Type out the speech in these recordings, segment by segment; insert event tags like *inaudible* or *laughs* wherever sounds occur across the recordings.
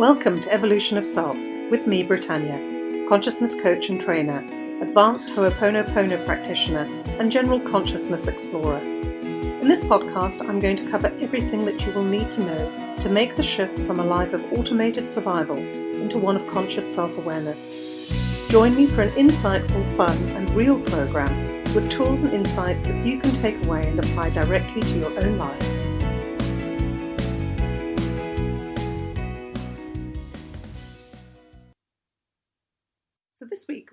Welcome to Evolution of Self with me, Britannia, consciousness coach and trainer, advanced Ho'oponopono practitioner, and general consciousness explorer. In this podcast, I'm going to cover everything that you will need to know to make the shift from a life of automated survival into one of conscious self awareness. Join me for an insightful, fun, and real program with tools and insights that you can take away and apply directly to your own life.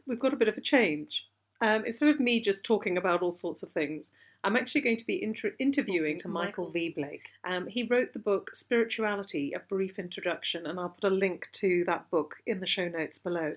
We've got a bit of a change. Um, instead of me just talking about all sorts of things, I'm actually going to be inter- interviewing to Michael V. Blake. Um, he wrote the book Spirituality: A Brief Introduction, and I'll put a link to that book in the show notes below.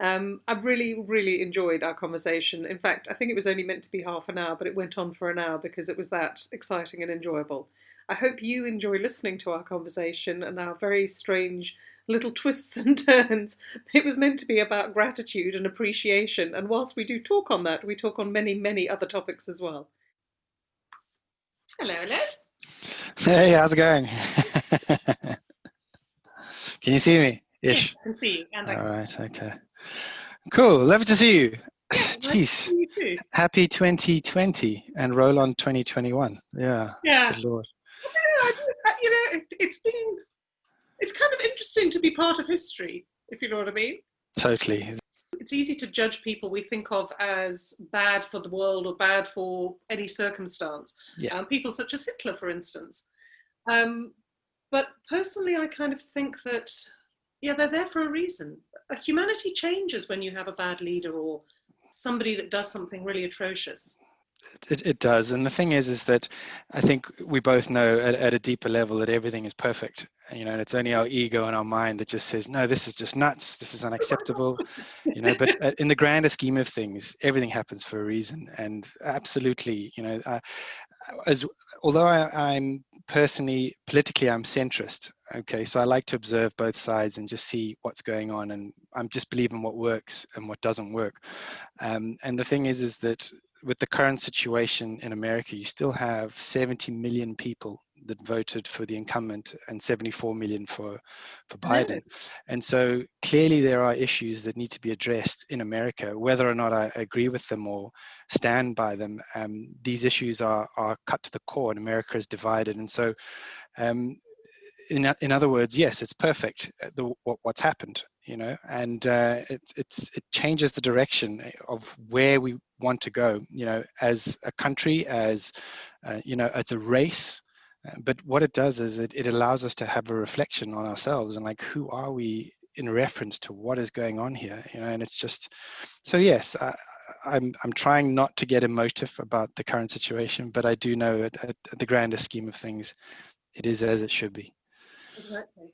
Um, I've really, really enjoyed our conversation. In fact, I think it was only meant to be half an hour, but it went on for an hour because it was that exciting and enjoyable. I hope you enjoy listening to our conversation and our very strange little twists and *laughs* turns. It was meant to be about gratitude and appreciation, and whilst we do talk on that, we talk on many, many other topics as well. Hello, hello. Hey, how's it going? *laughs* can you see me? Ish. Yeah, I can see you. And All right, okay. Cool, lovely to see you. *sighs* Jeez. You Happy 2020 and roll on 2021. Yeah. Yeah. Good Lord. Uh, you know, it's been it's kind of interesting to be part of history, if you know what I mean. Totally. It's easy to judge people we think of as bad for the world or bad for any circumstance. Yeah. Um, people such as Hitler, for instance. Um, but personally, I kind of think that, yeah, they're there for a reason. Humanity changes when you have a bad leader or somebody that does something really atrocious. It, it does. And the thing is, is that I think we both know at, at a deeper level that everything is perfect. You know, and it's only our ego and our mind that just says, no, this is just nuts. This is unacceptable. you know, but uh, in the grander scheme of things, everything happens for a reason. And absolutely, you know, I, as although I, I'm personally politically I'm centrist. Okay, so I like to observe both sides and just see what's going on, and I'm just believing what works and what doesn't work. Um, and the thing is, is that with the current situation in America, you still have 70 million people that voted for the incumbent and 74 million for for Biden. And so clearly there are issues that need to be addressed in America, whether or not I agree with them or stand by them. Um, these issues are are cut to the core, and America is divided. And so. Um, in, in other words, yes, it's perfect. Uh, the, what, what's happened, you know, and uh, it, it's it changes the direction of where we want to go, you know, as a country, as uh, you know, as a race. Uh, but what it does is it, it allows us to have a reflection on ourselves and like who are we in reference to what is going on here, you know, and it's just so yes. I, I'm I'm trying not to get emotive about the current situation, but I do know at, at the grander scheme of things, it is as it should be. Exactly.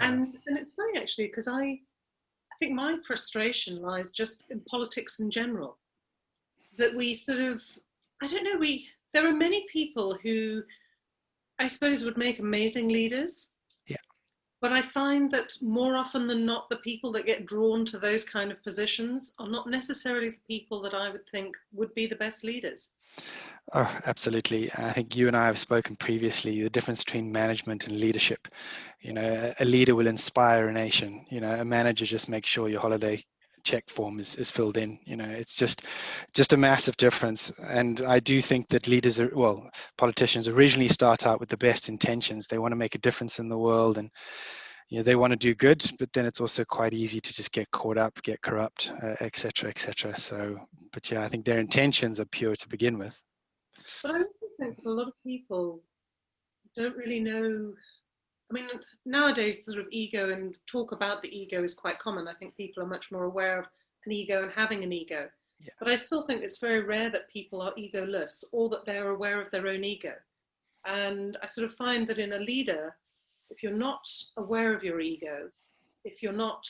And and it's funny actually because I I think my frustration lies just in politics in general. That we sort of I don't know we there are many people who I suppose would make amazing leaders. Yeah. But I find that more often than not, the people that get drawn to those kind of positions are not necessarily the people that I would think would be the best leaders. Oh, absolutely. I think you and I have spoken previously the difference between management and leadership. You know, a leader will inspire a nation. You know, a manager just makes sure your holiday check form is, is filled in you know it's just just a massive difference and i do think that leaders are well politicians originally start out with the best intentions they want to make a difference in the world and you know they want to do good but then it's also quite easy to just get caught up get corrupt etc uh, etc et so but yeah i think their intentions are pure to begin with but i also think that a lot of people don't really know I mean, nowadays, sort of ego and talk about the ego is quite common. I think people are much more aware of an ego and having an ego. Yeah. But I still think it's very rare that people are egoless or that they're aware of their own ego. And I sort of find that in a leader, if you're not aware of your ego, if you're not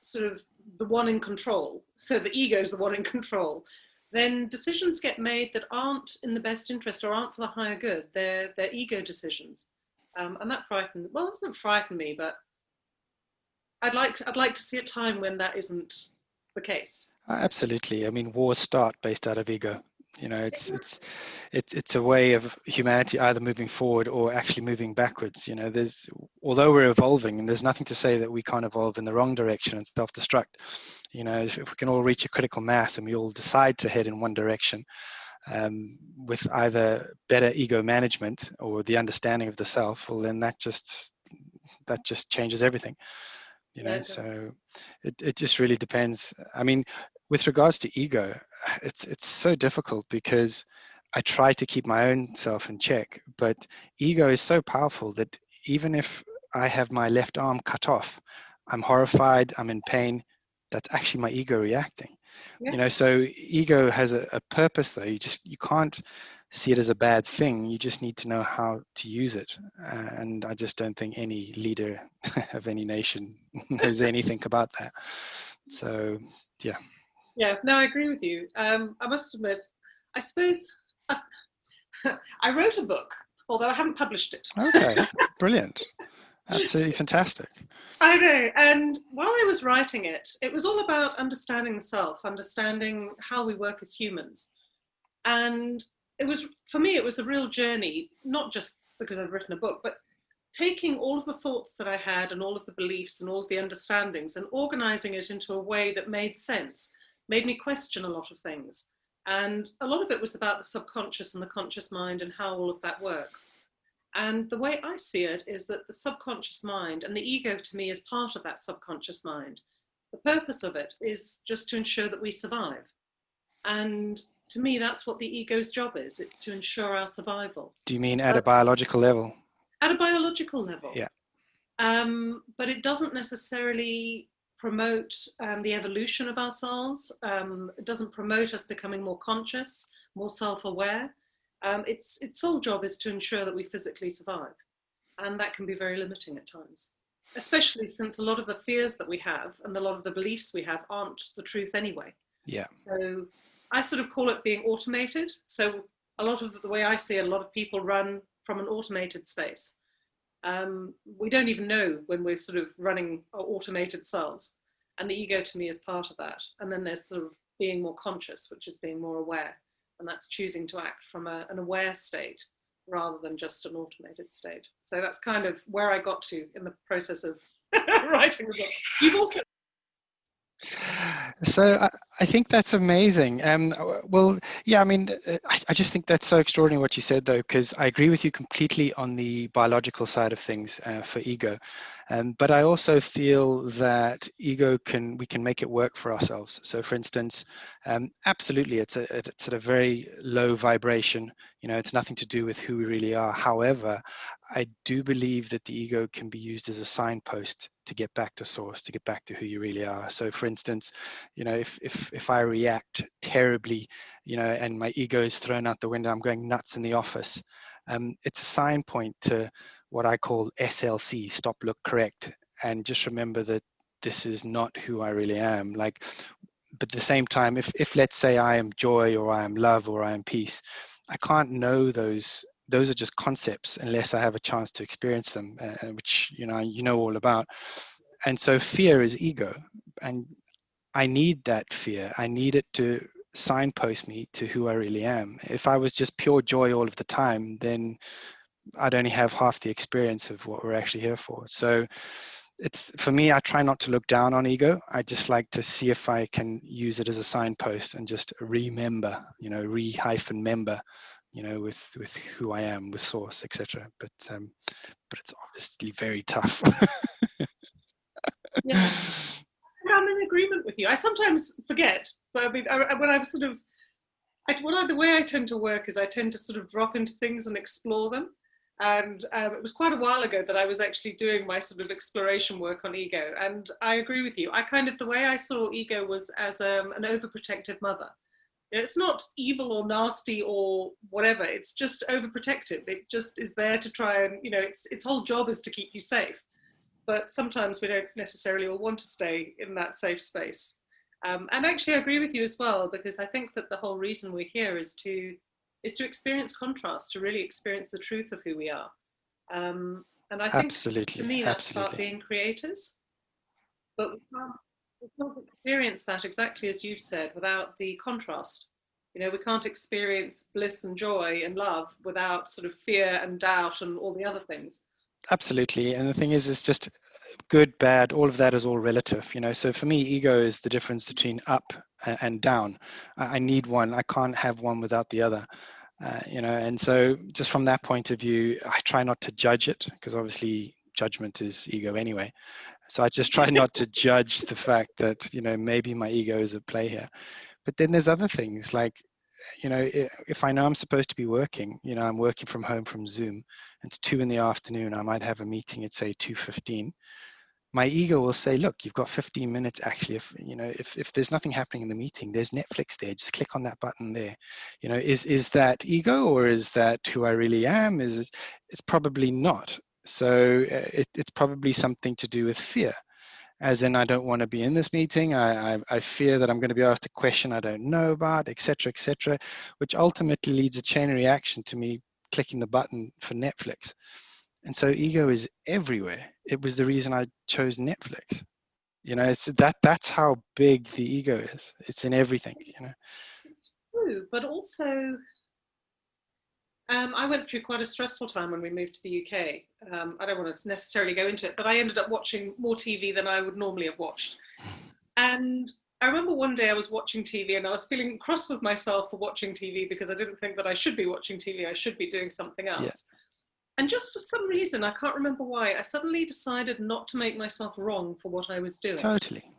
sort of the one in control, so the ego is the one in control, then decisions get made that aren't in the best interest or aren't for the higher good. They're, they're ego decisions. Um, and that frightened, well, it doesn't frighten me, but I'd like, to, I'd like to see a time when that isn't the case. Absolutely. I mean, wars start based out of ego. you know it's it's it's it's a way of humanity either moving forward or actually moving backwards you know there's although we're evolving and there's nothing to say that we can't evolve in the wrong direction and self-destruct you know if, if we can all reach a critical mass and we all decide to head in one direction um, with either better ego management or the understanding of the self well then that just that just changes everything you know so it, it just really depends i mean with regards to ego it's it's so difficult because I try to keep my own self in check, but ego is so powerful that even if I have my left arm cut off, I'm horrified, I'm in pain. That's actually my ego reacting. Yeah. You know, so ego has a, a purpose though. You just you can't see it as a bad thing. You just need to know how to use it. And I just don't think any leader *laughs* of any nation *laughs* knows anything about that. So yeah. Yeah, no, I agree with you. Um, I must admit, I suppose I, *laughs* I wrote a book, although I haven't published it. Okay, brilliant. Absolutely fantastic. I know. And while I was writing it, it was all about understanding the self, understanding how we work as humans. And it was, for me, it was a real journey, not just because I've written a book, but taking all of the thoughts that I had and all of the beliefs and all of the understandings and organizing it into a way that made sense made me question a lot of things. And a lot of it was about the subconscious and the conscious mind and how all of that works. And the way I see it is that the subconscious mind and the ego to me is part of that subconscious mind. The purpose of it is just to ensure that we survive. And to me, that's what the ego's job is. It's to ensure our survival. Do you mean at but, a biological level? At a biological level. Yeah. Um, but it doesn't necessarily promote um, the evolution of ourselves. Um, it doesn't promote us becoming more conscious, more self-aware. Um, its, its sole job is to ensure that we physically survive. And that can be very limiting at times, especially since a lot of the fears that we have and a lot of the beliefs we have aren't the truth anyway. Yeah. So I sort of call it being automated. So a lot of the way I see it, a lot of people run from an automated space um, we don't even know when we're sort of running automated cells. And the ego to me is part of that. And then there's sort of being more conscious, which is being more aware. And that's choosing to act from a, an aware state rather than just an automated state. So that's kind of where I got to in the process of *laughs* writing the book. You've also so I, I, think that's amazing. Um, well, yeah, I mean, I, I, just think that's so extraordinary what you said, though, because I agree with you completely on the biological side of things uh, for ego. Um, but I also feel that ego can we can make it work for ourselves. So, for instance, um, absolutely, it's a it's at a very low vibration. You know, it's nothing to do with who we really are. However, I do believe that the ego can be used as a signpost to get back to source, to get back to who you really are. So, for instance, you know, if if if I react terribly, you know, and my ego is thrown out the window, I'm going nuts in the office. Um, it's a sign point to what I call SLC, stop, look, correct. And just remember that this is not who I really am. Like, but at the same time, if, if let's say I am joy or I am love or I am peace, I can't know those. Those are just concepts unless I have a chance to experience them, uh, which you know you know all about. And so fear is ego, and I need that fear. I need it to signpost me to who I really am. If I was just pure joy all of the time, then I'd only have half the experience of what we're actually here for. So it's for me, I try not to look down on ego. I just like to see if I can use it as a signpost and just remember, you know, re hyphen member, you know, with with who I am, with source, etc. But um, but it's obviously very tough. *laughs* yeah. I'm in agreement with you. I sometimes forget, but I mean, I, when I've sort of, I, the way I tend to work is I tend to sort of drop into things and explore them. And um, it was quite a while ago that I was actually doing my sort of exploration work on ego. And I agree with you. I kind of, the way I saw ego was as um, an overprotective mother. It's not evil or nasty or whatever. It's just overprotective. It just is there to try and, you know, its, its whole job is to keep you safe. But sometimes we don't necessarily all want to stay in that safe space. Um, and actually, I agree with you as well, because I think that the whole reason we're here is to is to experience contrast, to really experience the truth of who we are. Um, and I think absolutely, to me that's absolutely. about being creators. But we can't, we can't experience that exactly as you've said without the contrast. You know, we can't experience bliss and joy and love without sort of fear and doubt and all the other things. Absolutely. And the thing is, it's just good, bad, all of that is all relative, you know. So for me, ego is the difference between up and down. I need one. I can't have one without the other. Uh, you know, and so just from that point of view, I try not to judge it because obviously judgment is ego anyway. So I just try *laughs* not to judge the fact that you know maybe my ego is at play here. But then there's other things like you know if i know i'm supposed to be working you know i'm working from home from zoom it's two in the afternoon i might have a meeting at say 2.15 my ego will say look you've got 15 minutes actually if you know if, if there's nothing happening in the meeting there's netflix there just click on that button there you know is is that ego or is that who i really am is it, it's probably not so uh, it, it's probably something to do with fear as in I don't want to be in this meeting. I, I, I fear that I'm going to be asked a question I don't know about, etc., etc., which ultimately leads a chain reaction to me clicking the button for Netflix. And so ego is everywhere. It was the reason I chose Netflix. You know, it's that that's how big the ego is. It's in everything, you know. It's true, but also um, I went through quite a stressful time when we moved to the UK. Um, I don't want to necessarily go into it, but I ended up watching more TV than I would normally have watched. And I remember one day I was watching TV and I was feeling cross with myself for watching TV because I didn't think that I should be watching TV. I should be doing something else. And just for some reason, I can't remember why, I suddenly decided not to make myself wrong for what I was doing. Totally.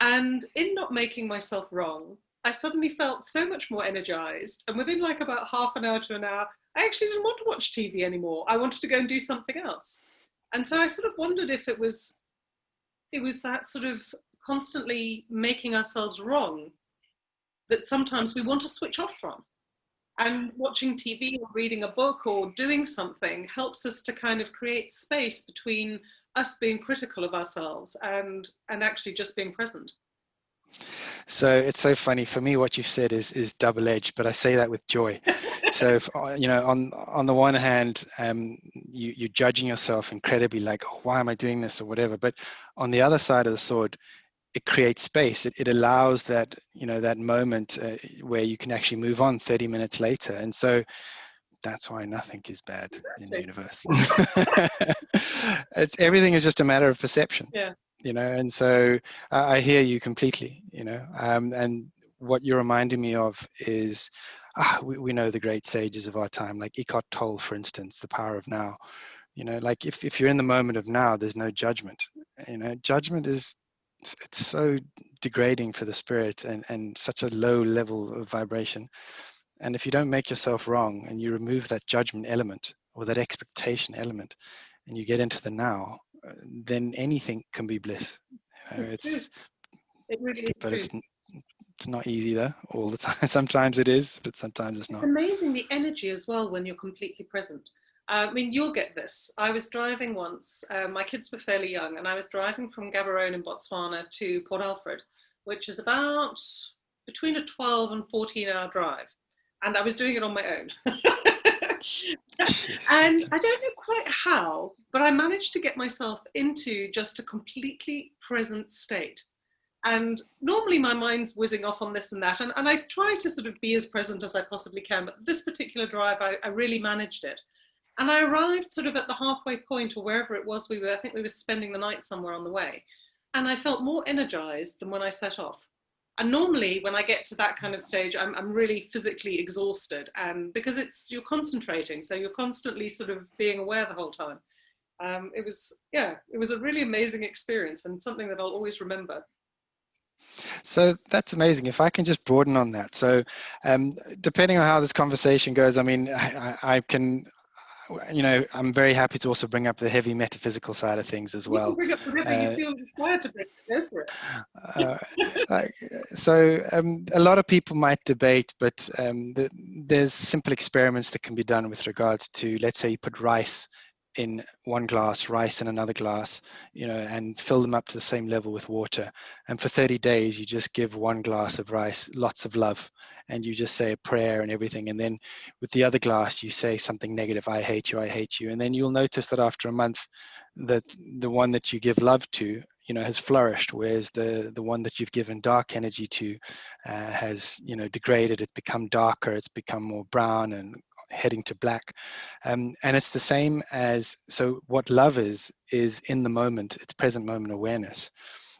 And in not making myself wrong, I suddenly felt so much more energized. And within like about half an hour to an hour, I actually didn't want to watch TV anymore. I wanted to go and do something else. And so I sort of wondered if it was, it was that sort of constantly making ourselves wrong that sometimes we want to switch off from. And watching TV or reading a book or doing something helps us to kind of create space between us being critical of ourselves and, and actually just being present. So it's so funny for me. What you've said is is double edged, but I say that with joy. so if, *laughs* uh, you know, on on the one hand, um, you you're judging yourself incredibly, like, oh, why am I doing this or whatever. But on the other side of the sword, it creates space. It it allows that you know that moment uh, where you can actually move on 30 minutes later. And so that's why nothing is bad in the universe. *laughs* it's everything is just a matter of perception. Yeah you know and so i hear you completely you know um, and what you're reminding me of is ah, we, we know the great sages of our time like eckhart tolle for instance the power of now you know like if, if you're in the moment of now there's no judgment you know judgment is it's so degrading for the spirit and, and such a low level of vibration and if you don't make yourself wrong and you remove that judgment element or that expectation element and you get into the now uh, then anything can be bliss. You know, it's, it's it really is but it's it's not easy though all the *laughs* time. Sometimes it is, but sometimes it's not. It's amazing the energy as well when you're completely present. I mean, you'll get this. I was driving once, uh, my kids were fairly young, and I was driving from Gaborone in Botswana to Port Alfred, which is about between a 12 and 14 hour drive. And I was doing it on my own. *laughs* and I don't know quite how, but I managed to get myself into just a completely present state. And normally my mind's whizzing off on this and that, and, and I try to sort of be as present as I possibly can, but this particular drive, I, I really managed it. And I arrived sort of at the halfway point or wherever it was we were, I think we were spending the night somewhere on the way. And I felt more energized than when I set off. And normally when I get to that kind of stage, I'm, I'm really physically exhausted and because it's, you're concentrating. So you're constantly sort of being aware the whole time. Um, it was, yeah, it was a really amazing experience and something that I'll always remember. So that's amazing. If I can just broaden on that. So um, depending on how this conversation goes, I mean, I, I, can, you know, I'm very happy to also bring up the heavy metaphysical side of things as well. bring up whatever uh, you feel required to bring. Go for it. uh, like, so um, a lot of people might debate, but um, the, there's simple experiments that can be done with regards to, let's say, you put rice in one glass, rice in another glass, you know, and fill them up to the same level with water. And for 30 days, you just give one glass of rice lots of love, and you just say a prayer and everything. And then with the other glass, you say something negative, I hate you, I hate you. And then you'll notice that after a month, that the one that you give love to, you know has flourished whereas the the one that you've given dark energy to uh, has you know degraded it's become darker it's become more brown and heading to black. Um, and it's the same as so what love is is in the moment it's present moment awareness.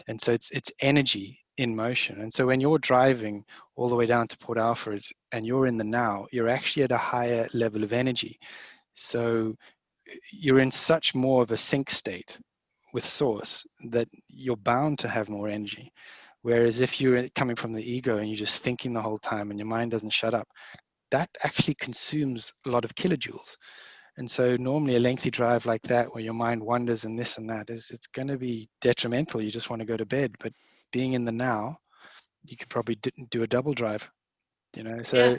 And so it's it's energy in motion. And so when you're driving all the way down to port alfred and you're in the now you're actually at a higher level of energy. So you're in such more of a sync state with source that you're bound to have more energy. Whereas if you're coming from the ego and you're just thinking the whole time and your mind doesn't shut up that actually consumes a lot of kilojoules. And so normally a lengthy drive like that where your mind wanders and this and that is it's going to be detrimental. You just want to go to bed. But being in the now you could probably do a double drive you know? So yeah,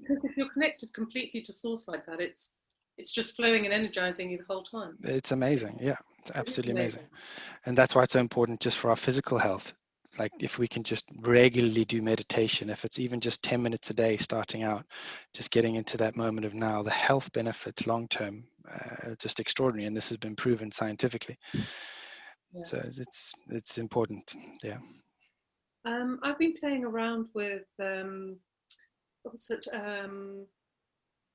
because if you're connected completely to source like that it's it's just flowing and energizing you the whole time. It's amazing. Yeah it's absolutely amazing. amazing. And that's why it's so important just for our physical health like if we can just regularly do meditation if it's even just 10 minutes a day starting out just getting into that moment of now the health benefits long term uh, just extraordinary and this has been proven scientifically. Yeah. so it's it's important yeah. Um, i've been playing around with um, what was it um,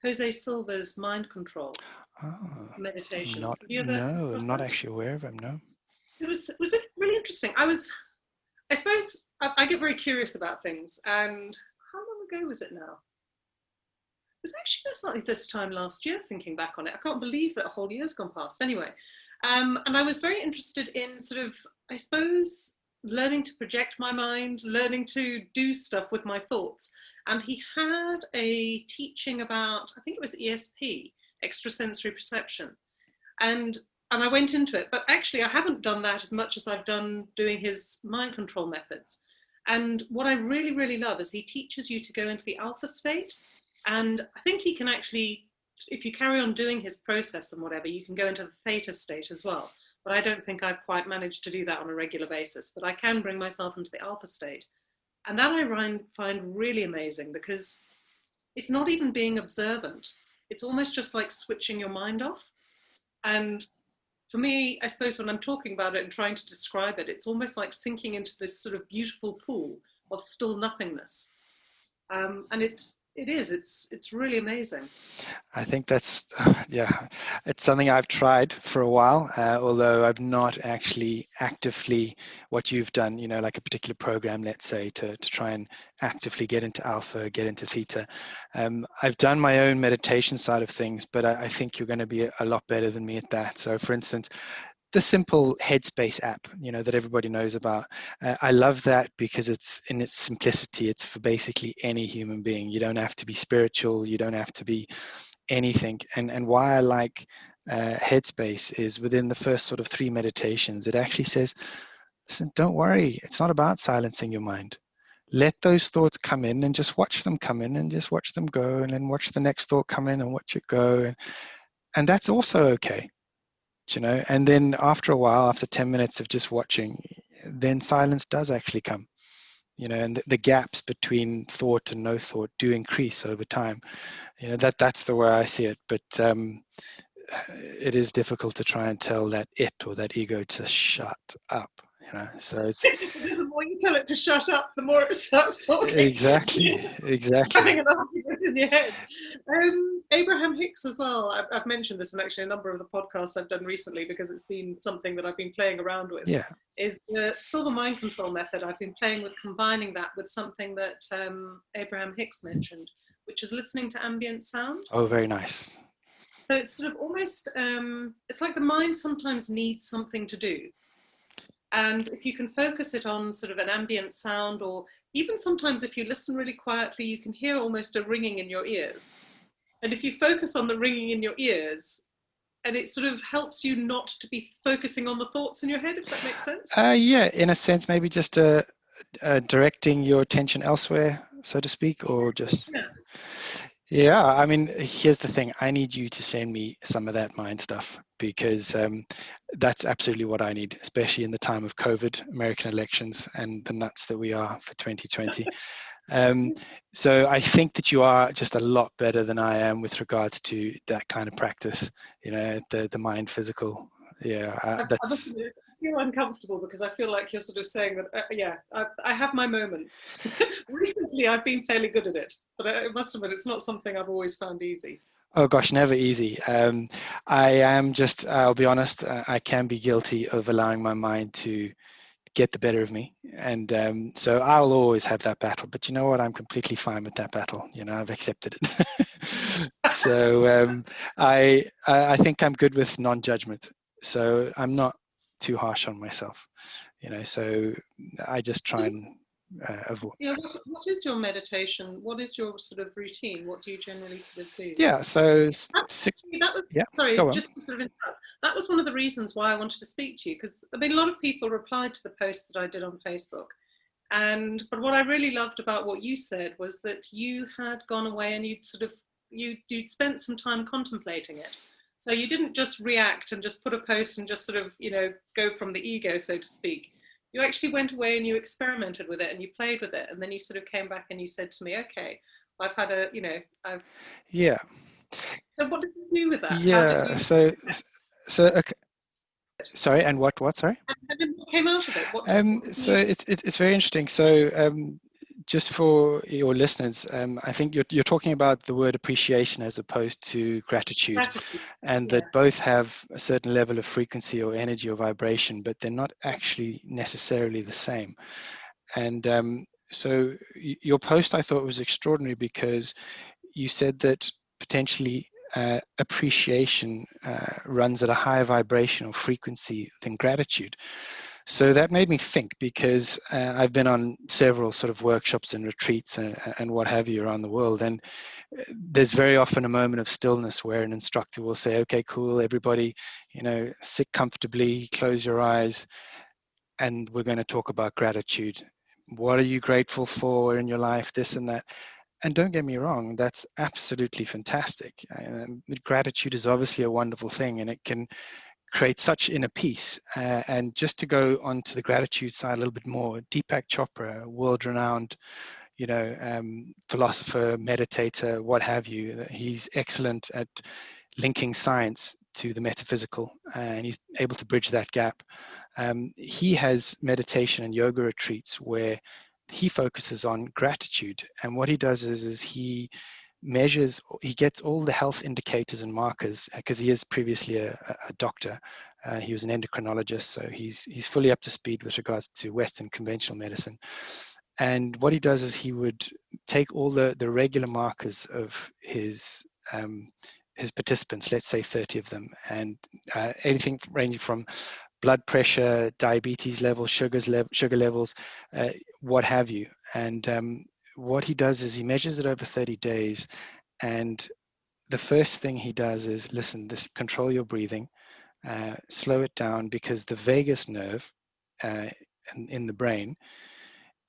jose silva's mind control oh, meditation not, no i'm not actually aware of him no. It was was it really interesting? I was I suppose I, I, get very curious about things. And how long ago was it now? It was actually most likely this time last year, thinking back on it. I can't believe that a whole year's gone past. Anyway, um, and I was very interested in sort of, I suppose, learning to project my mind, learning to do stuff with my thoughts. And he had a teaching about, I think it was ESP, extrasensory perception. And and I went into it. But actually, I haven't done that as much as I've done doing his mind control methods. And what I really, really love is he teaches you to go into the alpha state. And I think he can actually, if you carry on doing his process and whatever, you can go into the theta state as well. But I don't think I've quite managed to do that on a regular basis. But I can bring myself into the alpha state. And that I find really amazing because it's not even being observant. It's almost just like switching your mind off. And for me, I suppose when I'm talking about it and trying to describe it, it's almost like sinking into this sort of beautiful pool of still nothingness. Um, and it's it is. It's it's really amazing. I think that's *sighs* yeah it's something i've tried for a while uh, although i've not actually actively what you've done you know like a particular program let's say to, to try and actively get into alpha get into theta. Um, i've done my own meditation side of things but I, I think you're going to be a lot better than me at that. So for instance the simple Headspace app, you know, that everybody knows about. Uh, I love that because it's in its simplicity. It's for basically any human being. You don't have to be spiritual. You don't have to be anything. And and why I like uh, Headspace is within the first sort of three meditations, it actually says, listen, don't worry. It's not about silencing your mind. Let those thoughts come in and just watch them come in and just watch them go, and then watch the next thought come in and watch it go, and and that's also okay you know and then after a while after 10 minutes of just watching then silence does actually come you know and the, the, gaps between thought and no thought do increase over time. You know that that's the way i see it but um *sighs* it is difficult to try and tell that it or that ego to shut up you know so it's *laughs* the more you tell it to shut up the more it starts talking. Exactly *laughs* exactly. Having argument in your head um, abraham hicks as well. I've, I've, mentioned this in actually a number of the podcasts i've done recently because it's been something that i've been playing around with. Yeah. Is the Silva mind control method. I've been playing with combining that with something that um, abraham hicks mentioned which is listening to ambient sound. Oh very nice. So it's sort of almost um, it's like the mind sometimes needs something to do. And if you can focus it on sort of an ambient sound, or even sometimes if you listen really quietly, you can hear almost a ringing in your ears. And if you focus on the ringing in your ears, and it sort of helps you not to be focusing on the thoughts in your head, if that makes sense. Uh, yeah, in a sense, maybe just uh, uh, directing your attention elsewhere, so to speak, or just. Yeah. Yeah, I mean, here's the thing. I need you to send me some of that mind stuff because um, that's absolutely what I need, especially in the time of COVID, American elections, and the nuts that we are for 2020. *laughs* um, so I think that you are just a lot better than I am with regards to that kind of practice. You know, the the mind physical. Yeah, uh, that's. Feel uncomfortable because I feel like you're sort of saying that, uh, yeah, I, I, have my moments. *laughs* Recently, I've been fairly good at it, but I must admit, it's not something I've always found easy. Oh gosh, never easy. Um, I am just, I'll be honest, uh, I can be guilty of allowing my mind to get the better of me. And um, so I'll always have that battle. But you know what? I'm completely fine with that battle. You know, I've accepted it. *laughs* so um, I, I think I'm good with non-judgment. So I'm not too harsh on myself. You know, so I just try and uh, avoid. Yeah, what, what is your meditation? What is your sort of routine? What do you generally sort of do? Yeah, so that was, yeah, sorry, just to sort of interrupt. That was one of the reasons why I wanted to speak to you because I mean a lot of people replied to the post that I did on Facebook. And but what I really loved about what you said was that you had gone away and you'd sort of you you'd spent some time contemplating it. So you didn't just react and just put a post and just sort of, you know, go from the ego, so to speak. You actually went away and you experimented with it and you played with it and then you sort of came back and you said to me okay i've had a you know i've yeah. So what did you do with that? Yeah you... so so okay. sorry and what what sorry? And what came out of it? What's, um so it's it's very interesting. So um just for your listeners, um, I think you're, you're talking about the word appreciation as opposed to gratitude, gratitude. and yeah. that both have a certain level of frequency or energy or vibration, but they're not actually necessarily the same. And um, so your post I thought was extraordinary because you said that potentially uh, appreciation uh, runs at a higher vibrational frequency than gratitude. So that made me think because uh, I've been on several sort of workshops and retreats and, and, what have you around the world. And uh, there's very often a moment of stillness where an instructor will say, okay, cool, everybody, you know, sit comfortably, close your eyes, and we're going to talk about gratitude. What are you grateful for in your life, this and that? And don't get me wrong, that's absolutely fantastic. Gratitude is obviously a wonderful thing and it can create such inner peace. Uh, and just to go on to the gratitude side a little bit more, Deepak Chopra, world-renowned, you know, um, philosopher, meditator, what have you. He's excellent at linking science to the metaphysical, uh, and he's able to bridge that gap. Um, he has meditation and yoga retreats where he focuses on gratitude, and what he does is, is he measures, he gets all the health indicators and markers because uh, he is previously a, a doctor. Uh, he was an endocrinologist, so he's he's fully up to speed with regards to Western conventional medicine. And what he does is he would take all the the regular markers of his um, his participants, let's say 30 of them, and uh, anything ranging from blood pressure, diabetes levels, sugars level, sugar levels, uh, what have you. And um, what he does is he measures it over 30 days and the first thing he does is listen this control your breathing uh, slow it down because the vagus nerve uh, in, in, the brain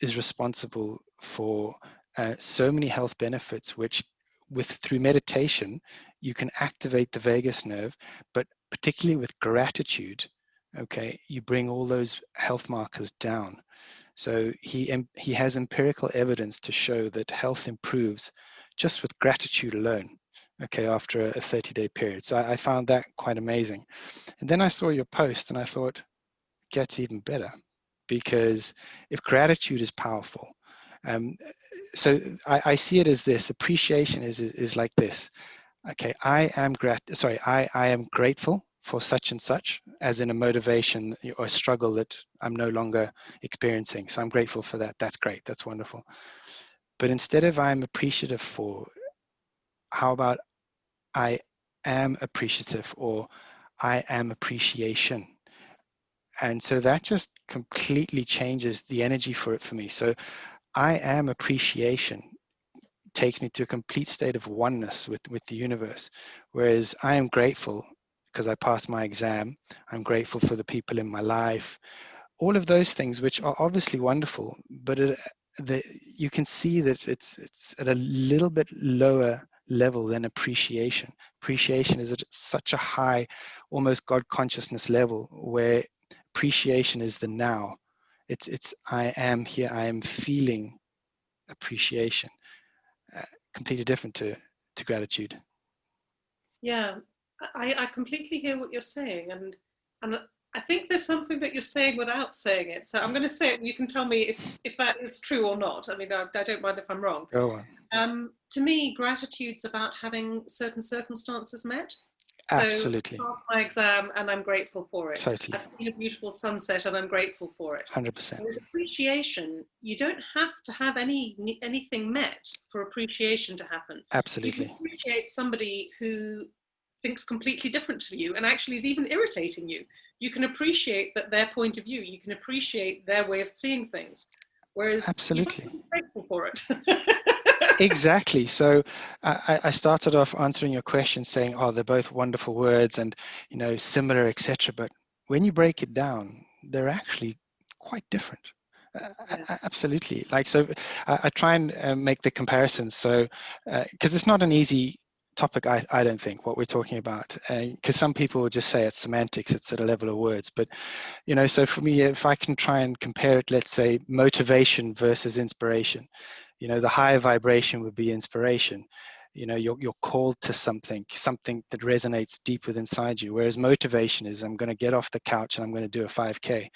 is responsible for uh, so many health benefits which with through meditation you can activate the vagus nerve but particularly with gratitude okay you bring all those health markers down so he, he has empirical evidence to show that health improves just with gratitude alone, okay, after a 30 day period. So I, I found that quite amazing. And then I saw your post and I thought, gets even better because if gratitude is powerful, um, so I, I, see it as this appreciation is, is, is like this. Okay, I am grat sorry, I, I am grateful for such and such, as in a motivation or a struggle that I'm no longer experiencing. So I'm grateful for that. That's great. That's wonderful. But instead of I'm appreciative for, how about I am appreciative or I am appreciation? And so that just completely changes the energy for it for me. So I am appreciation takes me to a complete state of oneness with, with the universe. Whereas I am grateful because I passed my exam. I'm grateful for the people in my life. All of those things, which are obviously wonderful, but it, the, you can see that it's it's at a little bit lower level than appreciation. Appreciation is at such a high, almost God consciousness level where appreciation is the now. It's it's I am here. I am feeling appreciation. Uh, completely different to to gratitude. Yeah, I, I completely hear what you're saying, and and I think there's something that you're saying without saying it. So I'm going to say it and you can tell me if, if that is true or not. I mean, I, I don't mind if I'm wrong. Go on. Um, to me, gratitude's about having certain circumstances met. Absolutely. So I passed my exam and I'm grateful for it. Totally. I've seen a beautiful sunset and I'm grateful for it. 100%. With appreciation, you don't have to have any anything met for appreciation to happen. You Absolutely. can appreciate somebody who thinks completely different to you and actually is even irritating you. You can appreciate that their point of view. You can appreciate their way of seeing things. Whereas Absolutely. you don't have to be grateful for it. *laughs* exactly. So I, I started off answering your question saying, oh, they're both wonderful words and, you know, similar, etc. But when you break it down, they're actually quite different. Uh, Yeah. absolutely. Like, so I, I try and uh, make the comparisons. So, because it's not an easy topic, I, I don't think, what we're talking about. Eh, because some people will just say it's semantics, it's at a level of words. But, you know, so for me, if I can try and compare it, let's say motivation versus inspiration, you know, the higher vibration would be inspiration. You know, you're, you're called to something, something that resonates deep within inside you. Whereas motivation is, I'm going to get off the couch and I'm going to do a 5K.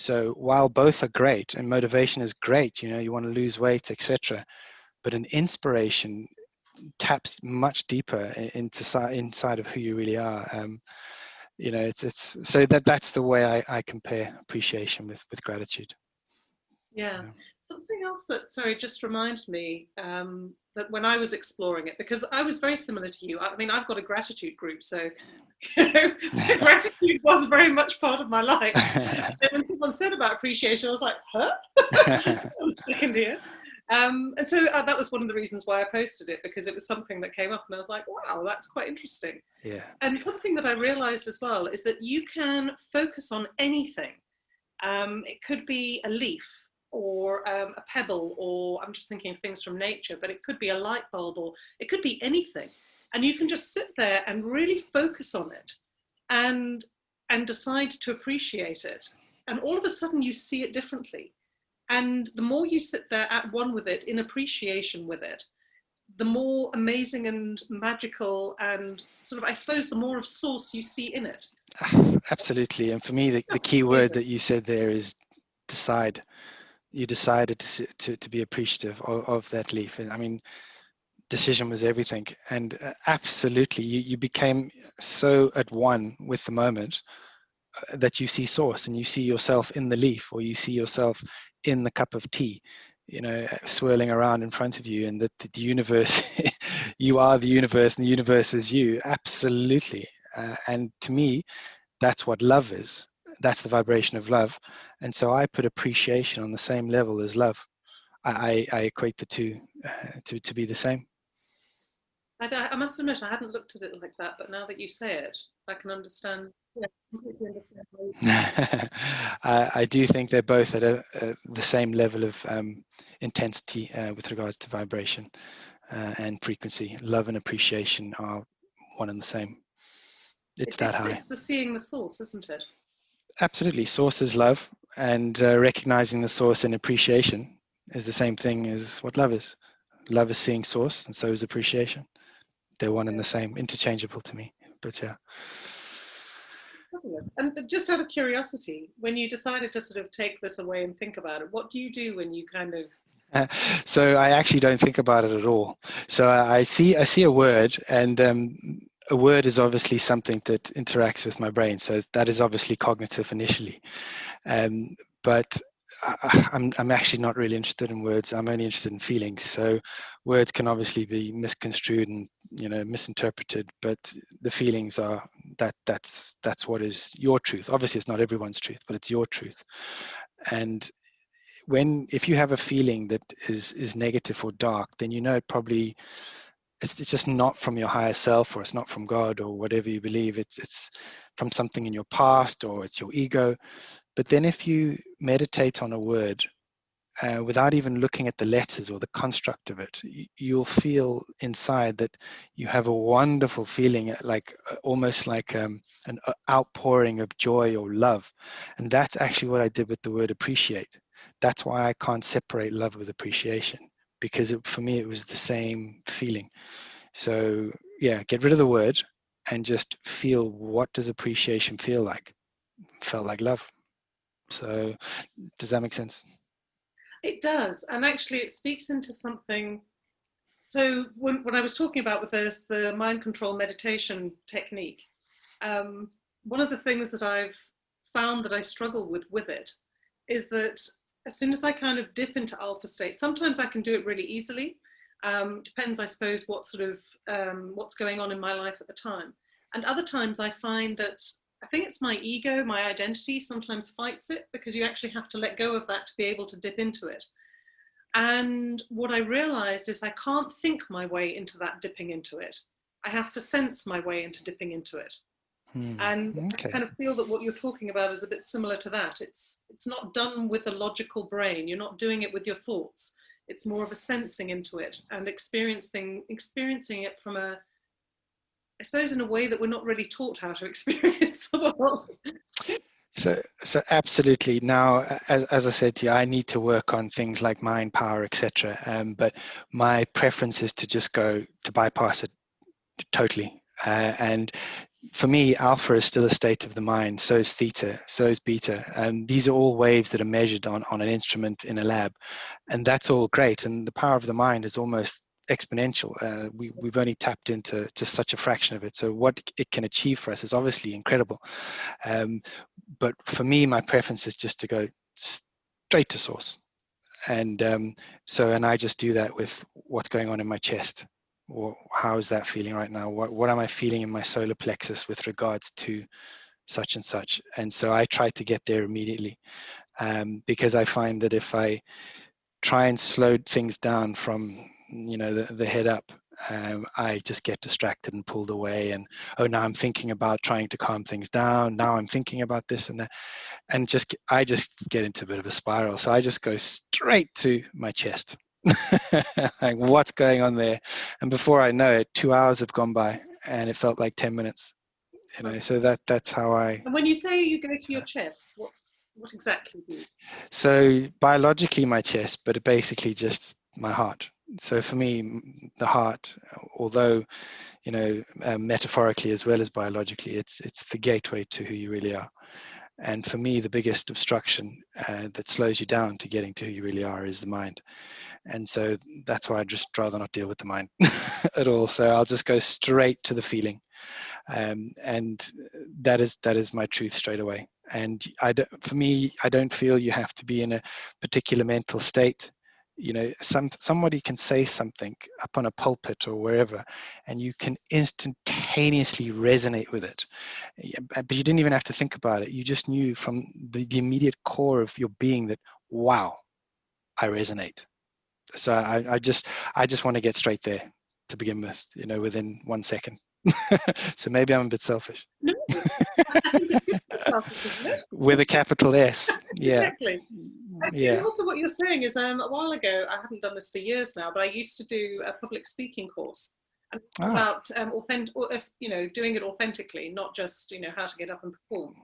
So while both are great and motivation is great, you know, you want to lose weight, etc. But an inspiration taps much deeper into inside of who you really are. Um, you know, it's it's so that that's the way I, I compare appreciation with with gratitude. Yeah. Yeah. Something else that, sorry, just reminded me um, that when I was exploring it, because I was very similar to you. I mean, I've got a gratitude group, so *laughs* you know, *laughs* gratitude was very much part of my life. *laughs* And when someone said about appreciation, I was like, huh? Second here. Um, and so uh, that was one of the reasons why I posted it because it was something that came up and I was like, wow, that's quite interesting. yeah, And something that I realized as well is that you can focus on anything. Um, it could be a leaf or um, a pebble, or I'm just thinking of things from nature, but it could be a light bulb or it could be anything. And you can just sit there and really focus on it and, and decide to appreciate it. And all of a sudden you see it differently. And the more you sit there at one with it, in appreciation with it, the more amazing and magical and sort of, I suppose, the more of source you see in it. *sighs* absolutely. And for me, the, the key word that you said there is decide. You decided to to, to be appreciative of, of that leaf. And I mean, decision was everything. And uh, absolutely, you, you became so at one with the moment that you see source and you see yourself in the leaf or you see yourself in the cup of tea you know swirling around in front of you and that the universe *laughs* you are the universe and the universe is you. Absolutely. Uh, and to me that's what love is. That's the vibration of love. And so i put appreciation on the same level as love. I i, I equate the two uh, to, to be the same I, d- I must admit, I hadn't looked at it like that, but now that you say it, I can understand. Yeah, understand. *laughs* I, I do think they're both at a, a, the same level of um, intensity uh, with regards to vibration uh, and frequency. Love and appreciation are one and the same. It's It- that it's, high. it's the seeing the source, isn't it? Absolutely. Source is love, and uh, recognizing the source and appreciation is the same thing as what love is. Love is seeing source, and so is appreciation. They're one and the same, interchangeable to me. But yeah. And just out of curiosity, when you decided to sort of take this away and think about it, what do you do when you kind of *laughs* so I actually don't think about it at all. So I I see I see a word, and um, a word is obviously something that interacts with my brain. So that is obviously cognitive initially, um, but I, *laughs* I'm I'm actually not really interested in words. I'm only interested in feelings. So words can obviously be misconstrued and you know misinterpreted, but the feelings are that that's that's what is your truth. Obviously, it's not everyone's truth, but it's your truth, and when if you have a feeling that is is negative or dark then you know it probably it's, it's just not from your higher self or it's not from god or whatever you believe it's it's from something in your past or it's your ego but then if you meditate on a word uh, without even looking at the letters or the construct of it you'll feel inside that you have a wonderful feeling uh, like uh, almost like um, an uh, outpouring of joy or love and that's actually what i did with the word appreciate that's why I can't separate love with appreciation because it, for me it was the same feeling. So yeah, get rid of the word and just feel what does appreciation feel like. felt like love. So, does that make sense? It does, and actually, it speaks into something. So, when, when I was talking about with this the mind control meditation technique, um, one of the things that I've found that I struggle with with it is that as soon as I kind of dip into alpha state, sometimes I can do it really easily. Um, depends, I suppose, what sort of um, what's going on in my life at the time. And other times I find that I think it's my ego, my identity sometimes fights it because you actually have to let go of that to be able to dip into it. And what I realized is I can't think my way into that dipping into it. I have to sense my way into dipping into it. Hmm. And okay. I kind of feel that what you're talking about is a bit similar to that. It's it's not done with a logical brain. You're not doing it with your thoughts. It's more of a sensing into it and experiencing experiencing it from a I suppose in a way that we're not really taught how to *laughs* experience the world. So, so absolutely. Now, as, as, I said to you, I need to work on things like mind power, etc. Um, but my preference is to just go to bypass it totally. Uh, and for me, alpha is still a state of the mind. So is theta. So is beta. And these are all waves that are measured on on an instrument in a lab, and that's all great. And the power of the mind is almost exponential. Uh, we, we've only tapped into to such a fraction of it. So what it can achieve for us is obviously incredible. Um, but for me, my preference is just to go straight to source. And um, so, and I just do that with what's going on in my chest. Or how is that feeling right now? What, what am I feeling in my solar plexus with regards to such and such? And so I try to get there immediately um, because I find that if I try and slow things down from you know the, the head up um, I just get distracted and pulled away. And oh, now I'm thinking about trying to calm things down. Now I'm thinking about this and that, and just I just get into a bit of a spiral. So I just go straight to my chest. *laughs* like what's going on there? And before I know it, two hours have gone by, and it felt like ten minutes. You know, so that that's how I. And when you say you go to your chest, what what exactly do you? So biologically, my chest, but it basically just my heart so for me the heart although you know uh, metaphorically as well as biologically it's it's the gateway to who you really are. And for me the biggest obstruction uh, that slows you down to getting to who you really are is the mind. And so that's why i'd just rather not deal with the mind *laughs* at all. So i'll just go straight to the feeling. Um, and that is that is my truth straight away. And I don't, for me i don't feel you have to be in a particular mental state you know some somebody can say something up on a pulpit or wherever and you can instantaneously resonate with it. But you didn't even have to think about it. You just knew from the, the immediate core of your being that wow i resonate. So I, I just i just want to get straight there to begin with you know within one second. *laughs* So maybe i'm a bit selfish *laughs* with a capital s yeah exactly yeah. also what you're saying is um, a while ago, I haven't done this for years now, but I used to do a public speaking course ah. about um, authentic, you know, doing it authentically, not just, you know, how to get up and perform.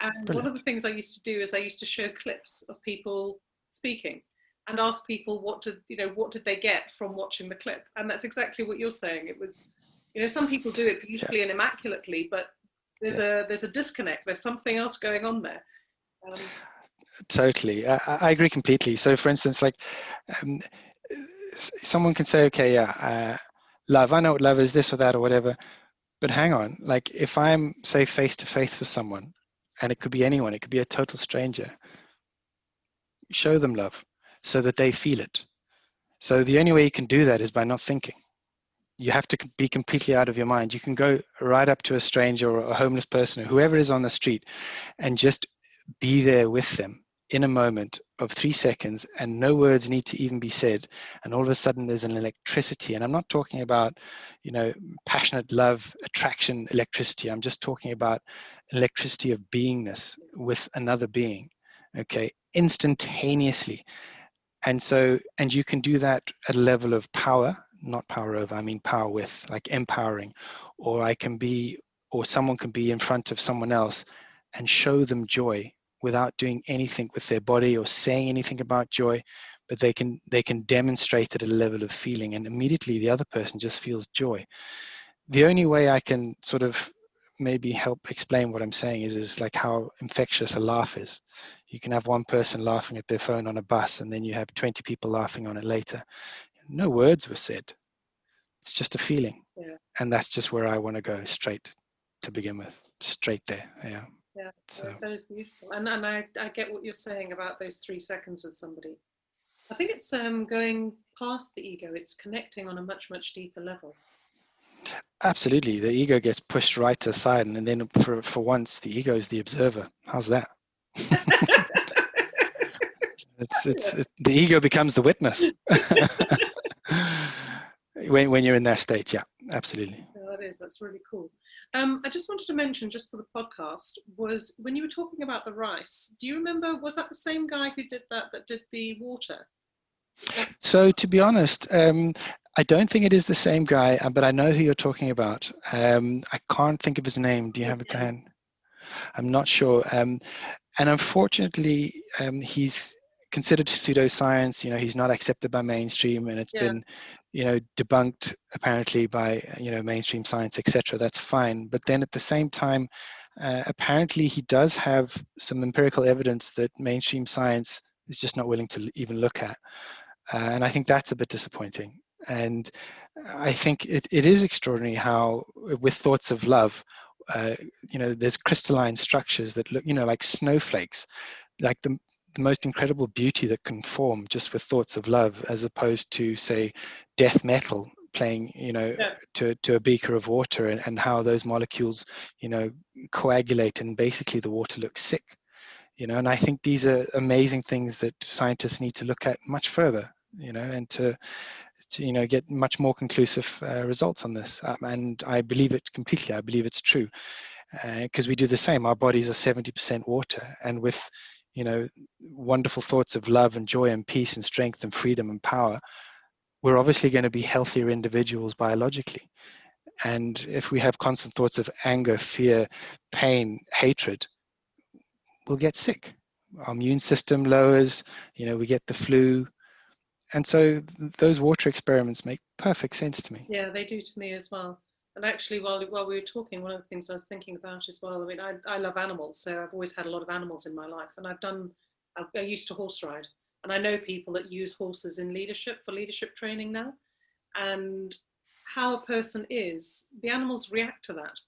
And Brilliant. one of the things I used to do is I used to show clips of people speaking and ask people what did, you know, what did they get from watching the clip? And that's exactly what you're saying. It was, you know, some people do it beautifully yeah. and immaculately, but there's yeah. a, there's a disconnect. There's something else going on there. Um, totally I, I, agree completely so for instance like um, someone can say okay yeah uh, love i know what love is this or that or whatever but hang on like if i'm say face to face with someone and it could be anyone it could be a total stranger show them love so that they feel it so the only way you can do that is by not thinking you have to be completely out of your mind. You can go right up to a stranger or a homeless person or whoever is on the street and just be there with them in a moment of three seconds and no words need to even be said. And all of a sudden there's an electricity. And i'm not talking about you know passionate love attraction electricity. I'm just talking about electricity of beingness with another being okay instantaneously. And so and you can do that at a level of power not power over i mean power with like empowering or i can be or someone can be in front of someone else and show them joy without doing anything with their body or saying anything about joy but they can they can demonstrate at a level of feeling and immediately the other person just feels joy the only way i can sort of maybe help explain what I'm saying is is like how infectious a laugh is. You can have one person laughing at their phone on a bus, and then you have 20 people laughing on it later. No words were said. It's just a feeling, Yeah. and that's just where I want to go straight to begin with, straight there. Yeah. Yeah, So that is beautiful. And, and I, I get what you're saying about those three seconds with somebody. I think it's um, going past the ego, it's connecting on a much, much deeper level. absolutely, the ego gets pushed right to the side, and then for for once, the ego is the observer. How's that? *laughs* It's it's Yes. it, the ego becomes the witness. *laughs* when when you're in that state, yeah, absolutely. Yeah, that is, that's really cool. Um, I just wanted to mention, just for the podcast, was when you were talking about the rice, do you remember, was that the same guy who did that, that did the water? So to be honest, um, I don't think it is the same guy, uh, but I know who you're talking about. Um, I can't think of his name. Do you have it to hand? I'm not sure. Um, and unfortunately, um, he's considered pseudoscience. You know, he's not accepted by mainstream, and it's Yeah. been, you know, debunked apparently by you know mainstream science, etc. That's fine. But then at the same time, uh, apparently he does have some empirical evidence that mainstream science is just not willing to l- even look at. Uh, and I think that's a bit disappointing. And I think it, it is extraordinary how, with thoughts of love, uh, you know, there's crystalline structures that look, you know, like snowflakes, like the, the most incredible beauty that can form just with thoughts of love, as opposed to, say, death metal playing, you know, Yeah. to, to a beaker of water and, and how those molecules, you know, coagulate and basically the water looks sick you know? And i think these are amazing things that scientists need to look at much further you know and to to you know get much more conclusive uh, results on this. Um, and i believe it completely i believe it's true because we do the same. Our bodies are 70% water and with you know wonderful thoughts of love and joy and peace and strength and freedom and power we're obviously going to be healthier individuals biologically and if we have constant thoughts of anger fear pain hatred we'll get sick. Our immune system lowers, you know, we get the flu. And so those water experiments make perfect sense to me. Yeah, they do to me as well. And actually, while while we were talking, one of the things I was thinking about as well. I mean, I, I love animals, so I've always had a lot of animals in my life, and I've done. I, I used to horse ride, and I know people that use horses in leadership for leadership training now, and how a person is, the animals react to that,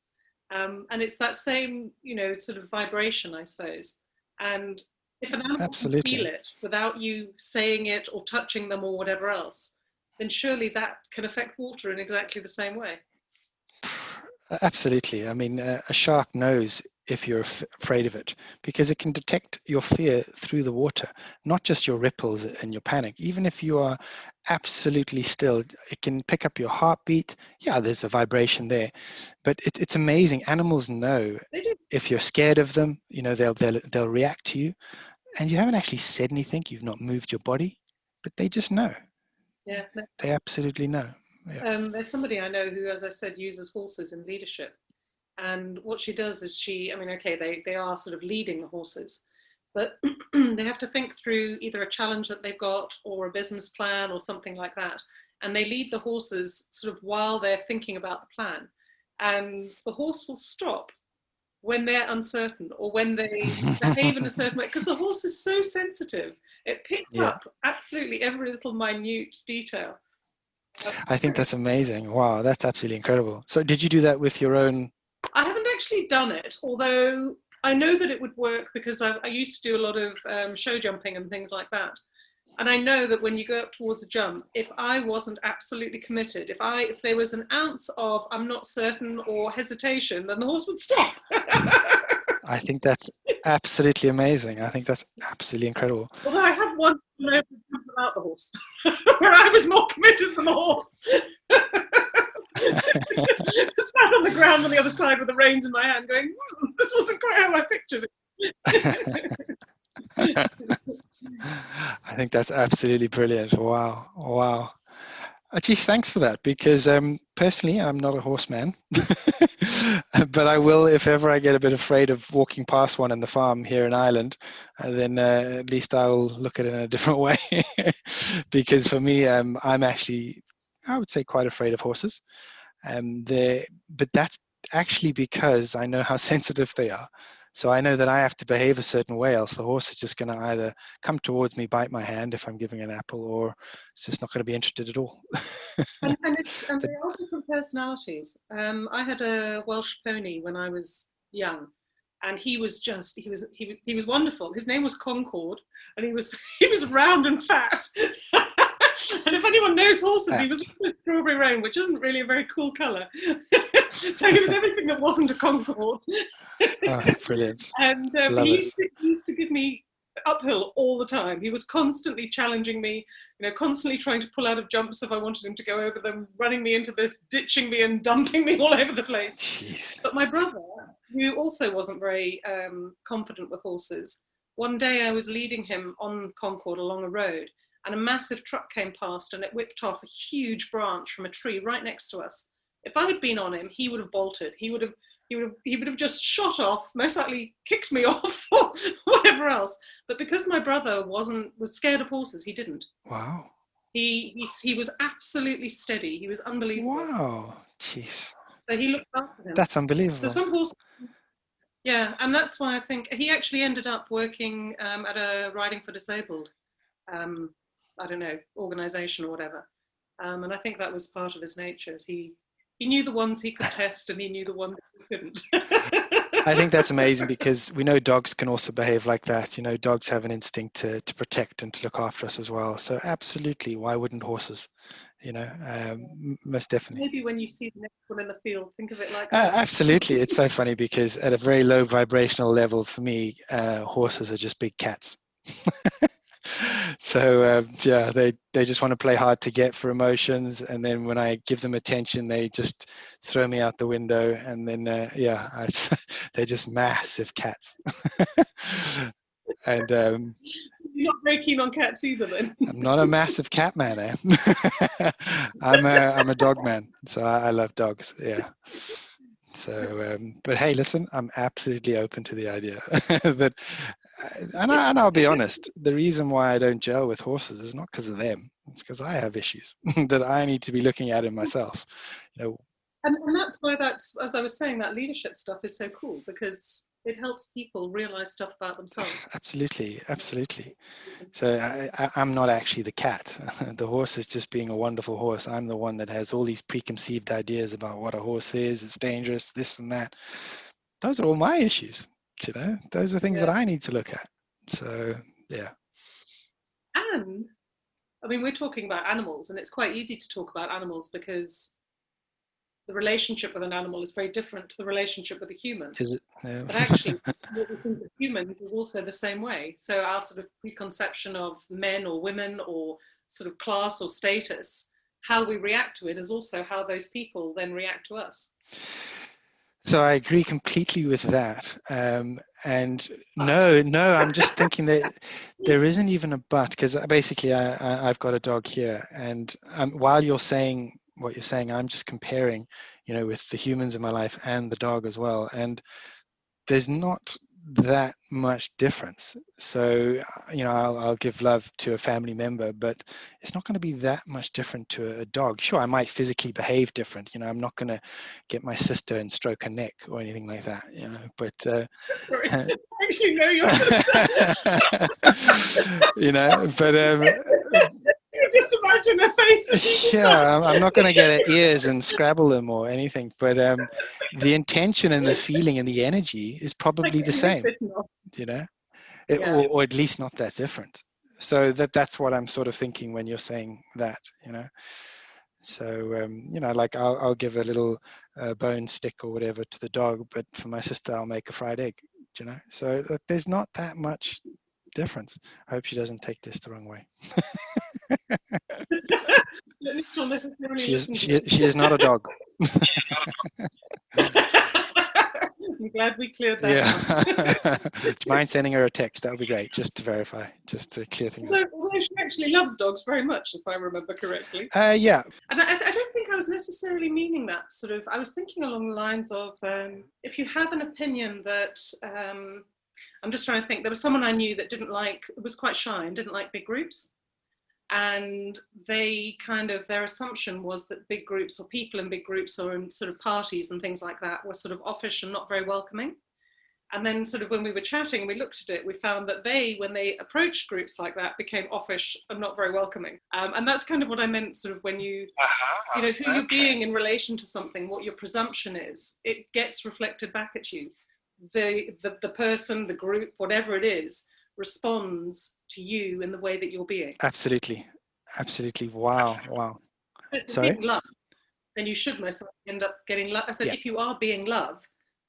um, and it's that same, you know, sort of vibration, I suppose. And if an animal Absolutely. can feel it without you saying it or touching them or whatever else, then surely that can affect water in exactly the same way. Absolutely. I mean, uh, a shark knows if you're af- afraid of it because it can detect your fear through the water, not just your ripples and your panic. Even if you are absolutely still, it can pick up your heartbeat. Yeah, there's a vibration there, but it, it's amazing. Animals know if you're scared of them, you know, they'll, they'll, they'll react to you and you haven't actually said anything. You've not moved your body, but they just know. Yeah. They absolutely know. Yeah. Um, there's somebody I know who, as I said, uses horses in leadership. And what she does is she, I mean, okay, they, they are sort of leading the horses, but *clears throat* they have to think through either a challenge that they've got or a business plan or something like that. And they lead the horses sort of while they're thinking about the plan. And the horse will stop when they're uncertain or when they behave in a certain way because the horse is so sensitive. It picks Yeah. up absolutely every little minute detail. I think that's amazing. Wow, that's absolutely incredible. So, did you do that with your own? I haven't actually done it, although I know that it would work because I, I used to do a lot of um, show jumping and things like that. And I know that when you go up towards a jump, if I wasn't absolutely committed, if I if there was an ounce of I'm not certain or hesitation, then the horse would stop. I think that's absolutely amazing. I think that's absolutely incredible. Although I have one without the horse, *laughs* where I was more committed than the horse. *laughs* Sat on the ground on the other side with the reins in my hand, going, hmm, "This wasn't quite how I pictured it." *laughs* I think that's absolutely brilliant. Wow, wow. Geez, thanks for that. Because um, personally, I'm not a horseman, *laughs* but I will if ever I get a bit afraid of walking past one in the farm here in Ireland. Uh, then uh, at least I will look at it in a *laughs* different way. *laughs* because for me, um, I'm actually, I would say, quite afraid of horses. Um, but that's actually because I know how sensitive they are. So I know that I have to behave a certain way, else the horse is just going to either come towards me, bite my hand if I'm giving an apple, or it's just not going to be interested at all. and, *laughs* and, it's and they are all different personalities. Um, I had a Welsh pony when I was young, and he was just he was he, he was wonderful. His name was Concord, and he was *laughs* he was round and fat. *laughs* and if anyone knows horses, he was a strawberry roan, which isn't really a very cool colour. So he was everything that wasn't a Concord oh, brilliant. and um, he, used to, he used to give me uphill all the time. He was constantly challenging me, you know, constantly trying to pull out of jumps if I wanted him to go over them, running me into this, ditching me and *laughs* dumping me all over the place. Jeez. But my brother, who also wasn't very um, confident with horses, one day I was leading him on Concord along a road and a massive truck came past and it whipped off a huge branch from a tree right next to us. If I had been on him, he would have bolted. He would have he would have he would have just shot off, most likely kicked me *laughs* off or whatever else. But because my brother wasn't was scared of horses, he didn't. Wow. He he, he was absolutely steady. He was unbelievable. Wow. Jeez. So he looked after him. That's unbelievable. So some horses. Yeah, and that's why I think he actually ended up working um, at a riding for disabled, um, I don't know, organisation or whatever. Um, and I think that was part of his nature. He he knew the ones he could test and he knew the ones he couldn't. I think that's amazing *laughs* because we know dogs can also behave like that. You know, dogs have an instinct to, to protect and to look after us as well. So absolutely, why wouldn't horses? You know, um, most definitely. Maybe when you see the next one in the field, think of it like uh, absolutely. It's so funny because at a very low vibrational level, for me, uh, horses are just big cats. *laughs* so uh, yeah, they they just want to play hard to get for emotions, and then when I give them attention, they just throw me out the window, and then uh, yeah, I, *laughs* they're just massive cats. *laughs* and um, *laughs* you're not very keen on cats either, then. I'm not a massive cat man. Eh? I'm a I'm a dog man, so I, I love dogs. Yeah. So, um, but hey, listen, I'm absolutely open to the idea that and, I, and I'll be honest, the reason why I don't gel with horses is not because of them. It's because I have issues *laughs* that I need to be looking at in myself. You know, and, and that's why that's as I was saying, that leadership stuff is so cool because it helps people realize stuff about themselves. *laughs* Absolutely, absolutely. So I, am not actually the cat. *laughs* the horse is just being a wonderful horse. I'm the one that has all these preconceived ideas about what a horse is. It's dangerous, this and that. Those are all my issues you know those are things yeah. that i need to look at. So yeah. And i mean we're talking about animals and it's quite easy to talk about animals because the relationship with an animal is very different to the relationship with a human. Is it? Yeah. but actually *laughs* what we think of humans is also the same way. So our sort of preconception of men or women or sort of class or status how we react to it is also how those people then react to us so I agree completely with that. Um, and no, no, I'm just thinking that there isn't even a but because basically I, I, have got a dog here. And um, while you're saying what you're saying, I'm just comparing, you know, with the humans in my life and the dog as well. And there's not that much difference. So, you know, I'll, I'll, give love to a family member, but it's not going to be that much different to a dog. Sure, I might physically behave different. You know, I'm not going to get my sister and stroke her neck or anything like that. You know, but uh, *laughs* sorry, *laughs* I actually know your sister. *laughs* you know, but um, just imagine her face. yeah, I'm, I'm, not going to get her *laughs* ears and scrabble them or anything, but um, the intention and the feeling and the energy is probably the same. *laughs* You know, it, yeah. or, or at least not that different. So that that's what I'm sort of thinking when you're saying that. You know. So um, you know, like I'll, I'll give a little uh, bone stick or whatever to the dog, but for my sister, I'll make a fried egg. You know, so look, there's not that much difference. I hope she doesn't take this the wrong way. *laughs* she, is, she, she is not a dog. *laughs* I'm glad we cleared that. Yeah. *laughs* Do you mind sending her a text? That would be great, just to verify, just to clear things although, up. Although she actually loves dogs very much, if I remember correctly. Uh, yeah. And I, I, don't think I was necessarily meaning that. Sort of, I was thinking along the lines of um, if you have an opinion that um, I'm just trying to think. There was someone I knew that didn't like, was quite shy and didn't like big groups. and they kind of their assumption was that big groups or people in big groups or in sort of parties and things like that were sort of offish and not very welcoming and then sort of when we were chatting we looked at it we found that they when they approached groups like that became offish and not very welcoming um, and that's kind of what i meant sort of when you uh-huh. you know who okay. you're being in relation to something what your presumption is it gets reflected back at you the, the the person the group whatever it is responds to you in the way that you're being absolutely absolutely wow wow sorry love then you should most end up getting love i said yeah. if you are being love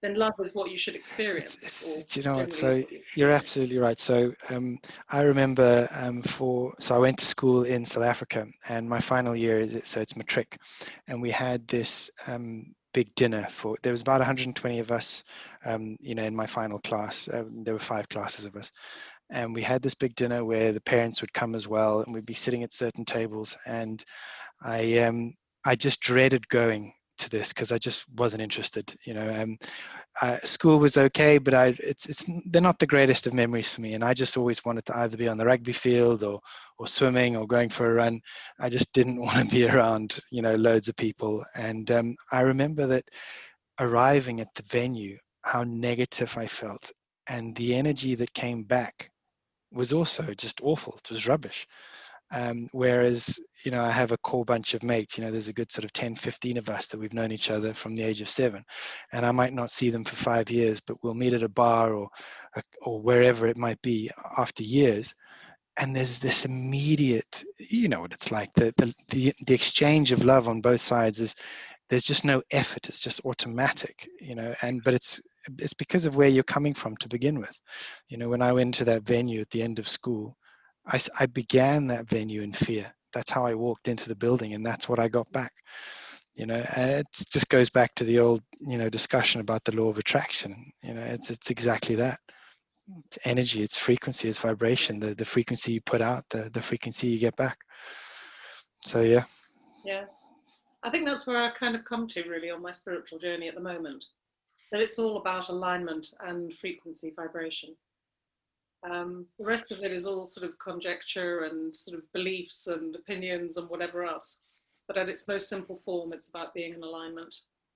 then love is what you should experience. you know what? So you are absolutely right. So um, I remember um, for so I went to school in South Africa, and my final year, is it, so it's matric, and we had this um, big dinner for. There was about 120 of us, um, you know, in my final class. Um, there were five classes of us, and we had this big dinner where the parents would come as well, and we'd be sitting at certain tables, and I um, I just dreaded going to this because I just wasn't interested. You know, um, uh, school was okay, but I it's it's they're not the greatest of memories for me, and I just always wanted to either be on the rugby field or or swimming or going for a run. I just didn't *laughs* want to be around you know loads of people, and um, I remember that arriving at the venue, how negative I felt, and the energy that came back was also just awful. It was rubbish. Um, whereas, you know, I have a core bunch of mates, you know, there's a good sort of 10, 15 of us that we've known each other from the age of seven. And I might not see them for five years, but we'll meet at a bar or, or wherever it might be after years. And there's this immediate, you know what it's like, the, the, the, the exchange of love on both sides is, there's just no effort. It's just automatic, you know, and, but it's, it's because of where you're coming from to begin with. You know, when I went to that venue at the end of school, I, I began that venue in fear. That's how I walked into the building, and that's what I got back. You know, and it just goes back to the old, you know, discussion about the law of attraction. You know, it's it's exactly that. It's energy, it's frequency, it's vibration. The the frequency you put out, the the frequency you get back. So yeah. Yeah, I think that's where I kind of come to really on my spiritual journey at the moment. That it's all about alignment and frequency, vibration. Um, the rest of it is all sort of conjecture and sort of beliefs and opinions and whatever else. But at its most simple form, it's about being in alignment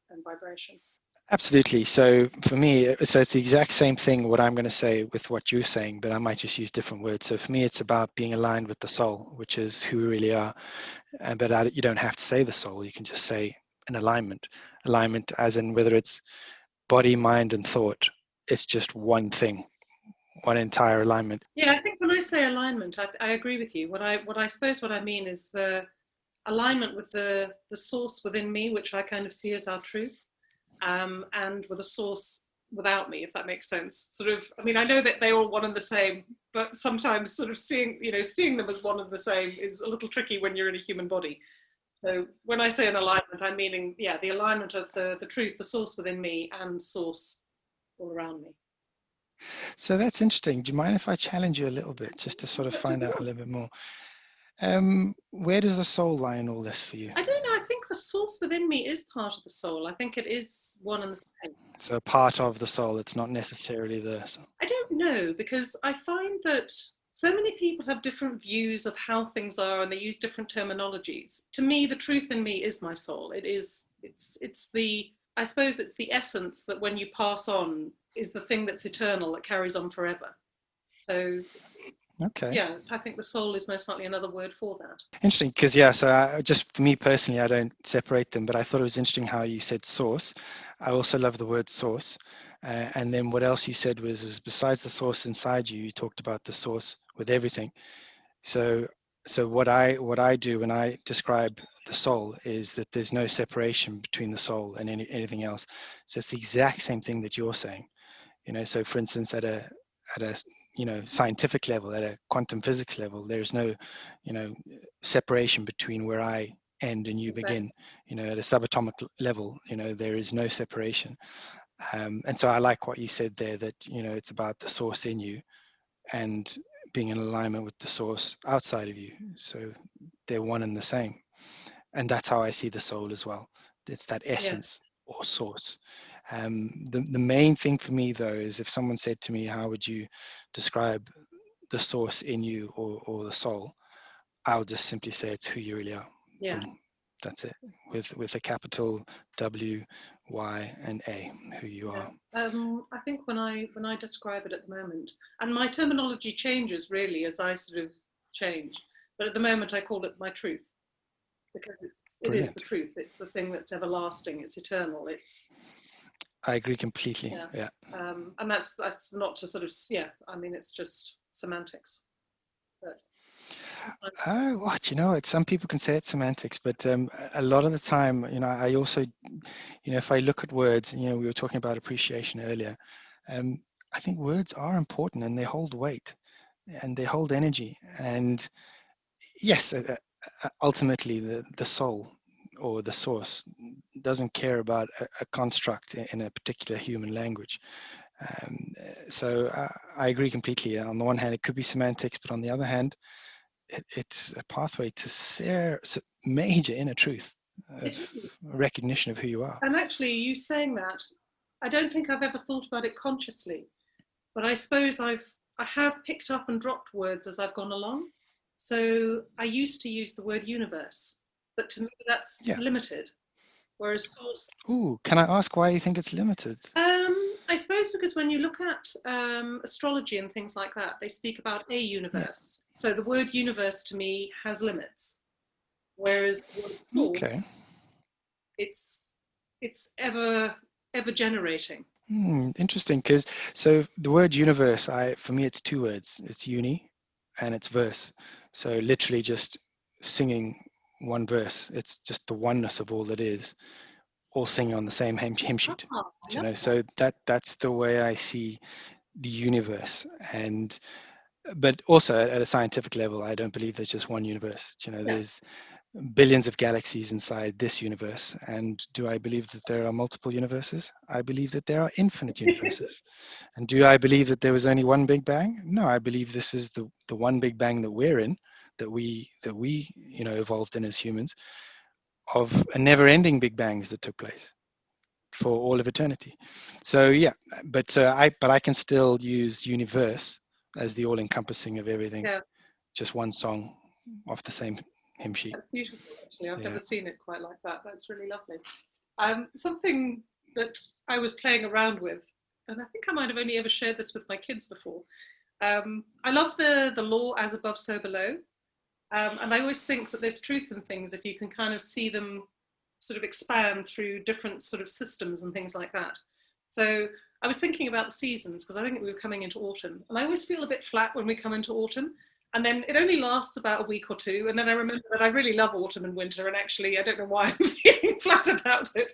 and vibration. Absolutely. So for me, so it's the exact same thing what I'm going to say with what you're saying, but I might just use different words. So for me, it's about being aligned with the soul, which is who we really are. And but I, you don't have to say the soul. You can just say an alignment. Alignment, as in whether it's body, mind, and thought. It's just one thing one entire alignment. Yeah, I think when I say alignment, I, I agree with you. What I what I suppose what I mean is the alignment with the the source within me, which I kind of see as our truth, um, and with a source without me, if that makes sense. Sort of, I mean, I know that they're all one and the same, but sometimes sort of seeing, you know, seeing them as one and the same is a little tricky when you're in a human body. So when I say an alignment, I'm meaning, yeah, the alignment of the, the truth, the source within me and source all around me. So that's interesting. Do you mind if I challenge you a little bit just to sort of find out a little bit more? Um, where does the soul lie in all this for you? I don't know. I think the source within me is part of the soul. I think it is one and the same. So part of the soul, it's not necessarily the soul. I don't know because I find that so many people have different views of how things are and they use different terminologies. To me, the truth in me is my soul. It is, it's, it's the, I suppose it's the essence that when you pass on is the thing that's eternal that carries on forever. So okay. yeah i think the soul is most likely another word for that. Interesting because yeah so I, just for me personally i don't separate them but i thought it was interesting how you said source. I also love the word source uh, and then what else you said was is besides the source inside you you talked about the source with everything. So so what i what i do when i describe the soul is that there's no separation between the soul and any, anything else. So it's the exact same thing that you're saying you know so for instance at a at a you know scientific level at a quantum physics level there's no you know separation between where i end and you exactly. begin. You know at a subatomic level you know there is no separation. Um, and so i like what you said there that you know it's about the source in you and being in alignment with the source outside of you. So they're one and the same. And that's how i see the soul as well. It's that essence yeah. or source um, the, the main thing for me though is if someone said to me, how would you describe the source in you or, or the soul? I'll just simply say it's who you really are. Yeah. Boom. That's it. With with a capital W, Y, and A, who you Yeah. are. Um, I think when I when I describe it at the moment, and my terminology changes really as I sort of change, but at the moment I call it my truth because it's it is the truth. It's the thing that's everlasting. It's eternal. It's I agree completely. Yeah. yeah. um, and that's that's not to sort of yeah. I mean, it's just semantics. But Uh, what you know, some people can say it's semantics, but um, a- lot of the time, you know, I also, you know, if I look at words, you know, we were talking about appreciation earlier. Um, I think words are important and they hold weight and they hold energy. And yes, uh, uh, ultimately, the the soul or the source doesn't care about a, a construct in a particular human language. Um, uh, so I, I agree completely. On the one hand, it could be semantics, but on the other hand, it, it's a pathway to ser- major inner truth, is. recognition of who you are. and actually, you saying that, I don't think I've ever thought about it consciously, but I suppose I've I have picked up and dropped words as I've gone along. So I used to use the word universe, but to me that's Yeah. limited. Whereas source, Ooh, can I ask why you think it's limited? um, I suppose because when you look at um, astrology and things like that, they speak about a universe. So the word universe to me has limits, whereas the word source, Okay. it's it's ever ever generating. Hmm, interesting, because so the word universe, I for me it's two words. It's uni, and it's verse. So literally just singing one verse. It's just the oneness of all that is, all singing on the same hymn, hymn sheet. Oh, I you know that. so that that's the way i see the universe and but also at, at a scientific level i don't believe there's just one universe you know Yeah. there's billions of galaxies inside this universe and do i believe that there are multiple universes i believe that there are infinite *laughs* universes and do i believe that there was only one big bang no i believe this is the the one big bang that we're in that we that we you know evolved in as humans of a never ending big bangs that took place for all of eternity. So yeah, but uh, I but I can still use universe as the all-encompassing of everything. Yeah. Just one song off the same hymn sheet. That's beautiful, actually. I've Yeah. never seen it quite like that. That's really lovely. Um, something that I was playing around with, and I think I might have only ever shared this with my kids before. Um, I love the the law as above, so below, um, and I always think that there's truth in things if you can kind of see them sort of expand through different sort of systems and things like that. So I was thinking about the seasons because I think we were coming into autumn, and I always feel a bit flat when we come into autumn. And then it only lasts about a week or two, and then I remember that I really love autumn and winter, and actually I don't know why *laughs* I'm feeling flat about it.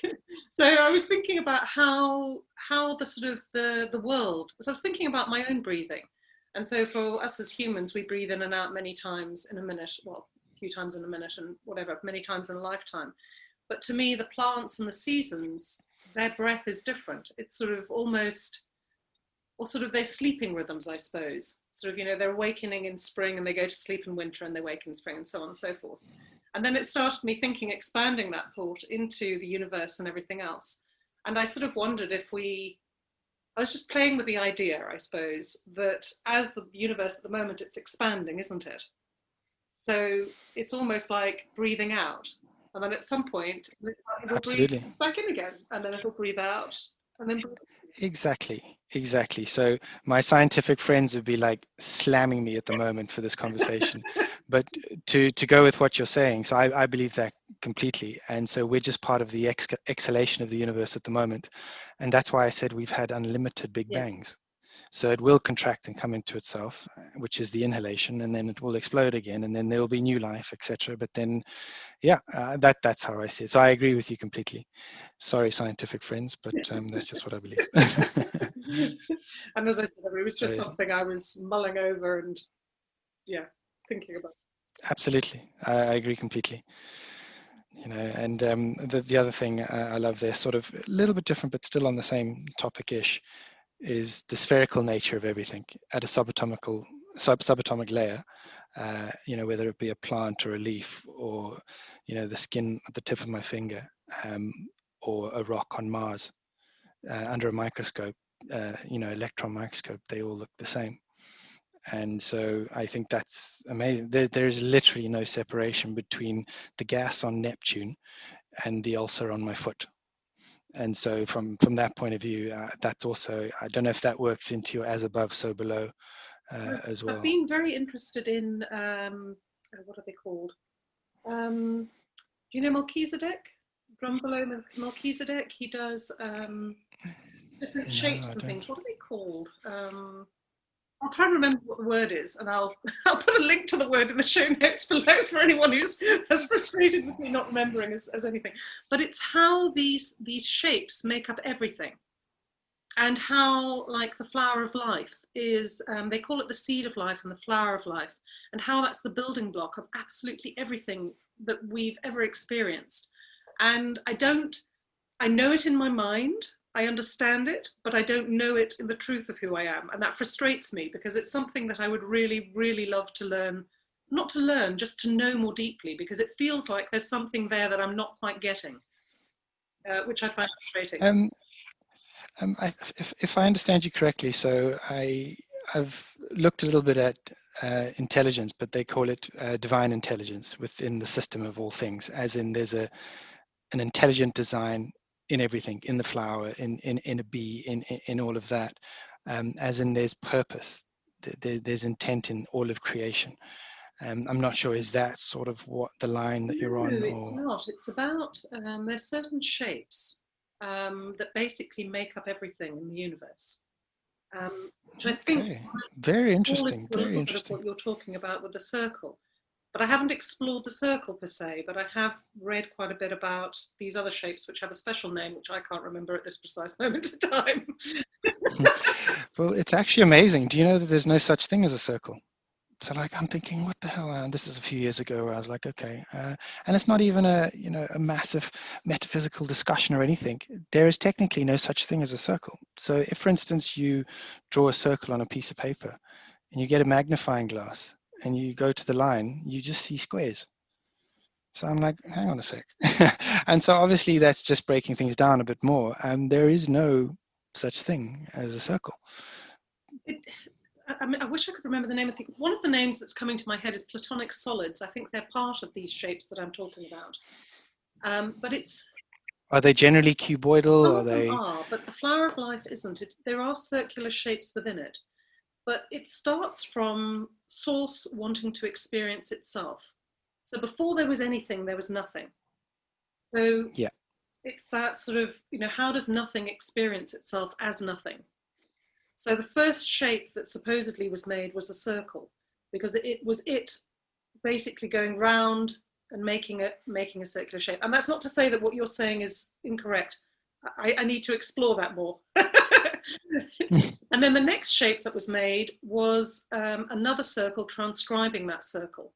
*laughs* so I was thinking about how how the sort of the the world. So I was thinking about my own breathing, and so for us as humans, we breathe in and out many times in a minute. Well, a few times in a minute, and whatever, many times in a lifetime. But to me, the plants and the seasons, their breath is different. It's sort of almost or sort of their sleeping rhythms, I suppose. Sort of, you know, they're awakening in spring and they go to sleep in winter and they wake in spring and so on and so forth. And then it started me thinking, expanding that thought into the universe and everything else. And I sort of wondered if we, I was just playing with the idea, I suppose, that as the universe at the moment, it's expanding, isn't it? So it's almost like breathing out. And then at some point, it'll breathe back in again. And then it'll breathe out. And then breathe Exactly, exactly. So my scientific friends would be like slamming me at the moment for this conversation. *laughs* but to to go with what you're saying, so I, I believe that completely. And so we're just part of the ex- exhalation of the universe at the moment. And that's why I said we've had unlimited big Yes. bangs. So it will contract and come into itself, uh, which is the inhalation, and then it will explode again, and then there will be new life, etc. But then, yeah, uh, that that's how I see it. So I agree with you completely. Sorry, scientific friends, but um, that's just what I believe. *laughs* and as I said, it was just So- something I was mulling over and yeah, thinking about. Absolutely, I, I agree completely. You know, and um, the the other thing I, I love there, sort of a little bit different, but still on the same topic-ish, is the spherical nature of everything at a subatomical sub subatomic layer. Uh, you know, whether it be a plant or a leaf, or you know, the skin at the tip of my finger, um, or a rock on Mars uh, under a microscope. Uh, you know, electron microscope, they all look the same. And so I think that's amazing. There, there is literally no separation between the gas on Neptune and the ulcer on my foot. And so from, from that point of view, uh, that's also, I don't know if that works into your as above, so below uh, as well. I've been very interested in, um, uh, what are they called? Um, do you know Melchizedek? Drunvalo Melchizedek, he does um, different No, shapes and things. What are they called? Um, I'll try and remember what the word is, and I'll *laughs* I'll put a link to the word in the show notes below for anyone who's as frustrated with me not remembering as, as anything. But it's how these these shapes make up everything, and how like the flower of life is um, they call it the seed of life and the flower of life, and how that's the building block of absolutely everything that we've ever experienced. And I don't, I know it in my mind, I understand it, but I don't know it in the truth of who I am. And that frustrates me because it's something that I would really, really love to learn, not to learn, just to know more deeply, because it feels like there's something there that I'm not quite getting, uh, which I find frustrating. Um, um, I, if, if I understand you correctly, so I, I've looked a little bit at uh, intelligence, but they call it uh, divine intelligence within the system of all things, as in there's a an intelligent design in everything, in the flower, in in, in a bee, in, in in all of that, um, as in there's purpose, there, there's intent in all of creation. Um, I'm not sure, is that sort of what the line that you're on? No, it's or- not. It's about um, there's certain shapes um, that basically make up everything in the universe. Um, which I think Okay, very interesting, very little bit of interesting. what you're talking about with the circle. But I haven't explored the circle per se, but I have read quite a bit about these other shapes which have a special name, which I can't remember at this precise *laughs* moment in time. *laughs* Well, it's actually amazing. Do you know that there's no such thing as a circle? So like I'm thinking, what the hell? And this is a few years ago where I was like, okay, uh, and it's not even a you know a massive metaphysical discussion or anything. There is technically no such thing as a circle. So if, for instance, you draw a circle on a piece of paper, and you get a magnifying glass, and you go to the line, you just see squares. So I'm like, hang on a sec. *laughs* and so obviously that's just breaking things down a bit more. And there is no such thing as a circle. It, I, I mean, I wish I could remember the name. I think one of the names that's coming to my head is platonic solids. I think they're part of these shapes that I'm talking about. Um, but it's Are they generally cuboidal? Some Are they? are, but the flower of life isn't. It, there are circular shapes within it, but it starts from source wanting to experience itself. So before there was anything, there was nothing. So Yeah. it's that sort of, you know, how does nothing experience itself as nothing? So the first shape that supposedly was made was a circle because it was it basically going round and making a making a circular shape. And that's not to say that what you're saying is incorrect. I, I need to explore that more. *laughs* *laughs* and then the next shape that was made was um, another circle transcribing that circle.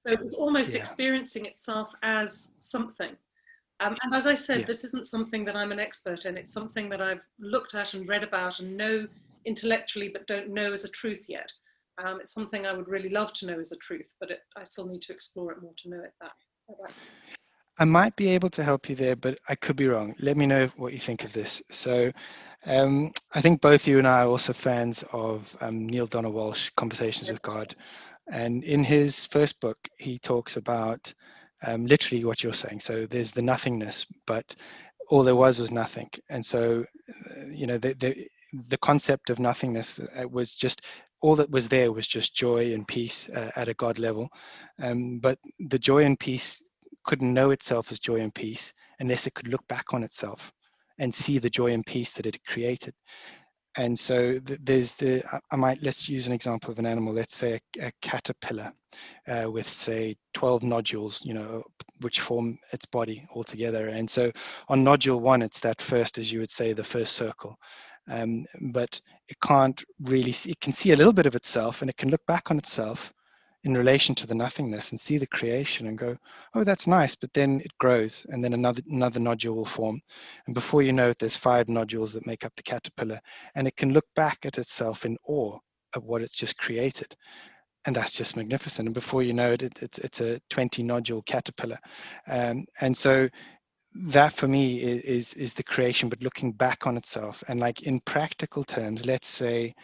So it was almost Yeah. experiencing itself as something. Um, and as I said, Yeah. this isn't something that I'm an expert in. It's something that I've looked at and read about and know intellectually, but don't know as a truth yet. Um, it's something I would really love to know as a truth, but it, I still need to explore it more to know it that. that. I might be able to help you there, but I could be wrong. Let me know what you think of this. So, um, I think both you and I are also fans of um, Neale Donald Walsch, Conversations with God. And in his first book, he talks about um, literally what you're saying. So, there's the nothingness, but all there was was nothing. And so, uh, you know, the, the, the concept of nothingness uh, was just all that was there was just joy and peace uh, at a God level. Um, but the joy and peace couldn't know itself as joy and peace unless it could look back on itself and see the joy and peace that it created. And so th- there's the, I- I might, let's use an example of an animal, let's say a, a caterpillar uh, with say 12 nodules, you know, which form its body altogether. And so on nodule one, it's that first, as you would say, the first circle. Um, but it can't really see, it can see a little bit of itself and it can look back on itself in relation to the nothingness and see the creation and go, oh, that's nice. But then it grows and then another, another nodule will form. And before you know it, there's five nodules that make up the caterpillar. And it can look back at itself in awe of what it's just created. And that's just magnificent. And before you know it, it it's, it's a 20 nodule caterpillar. Um, and so that for me is is the creation, but looking back on itself. And like in practical terms, let's say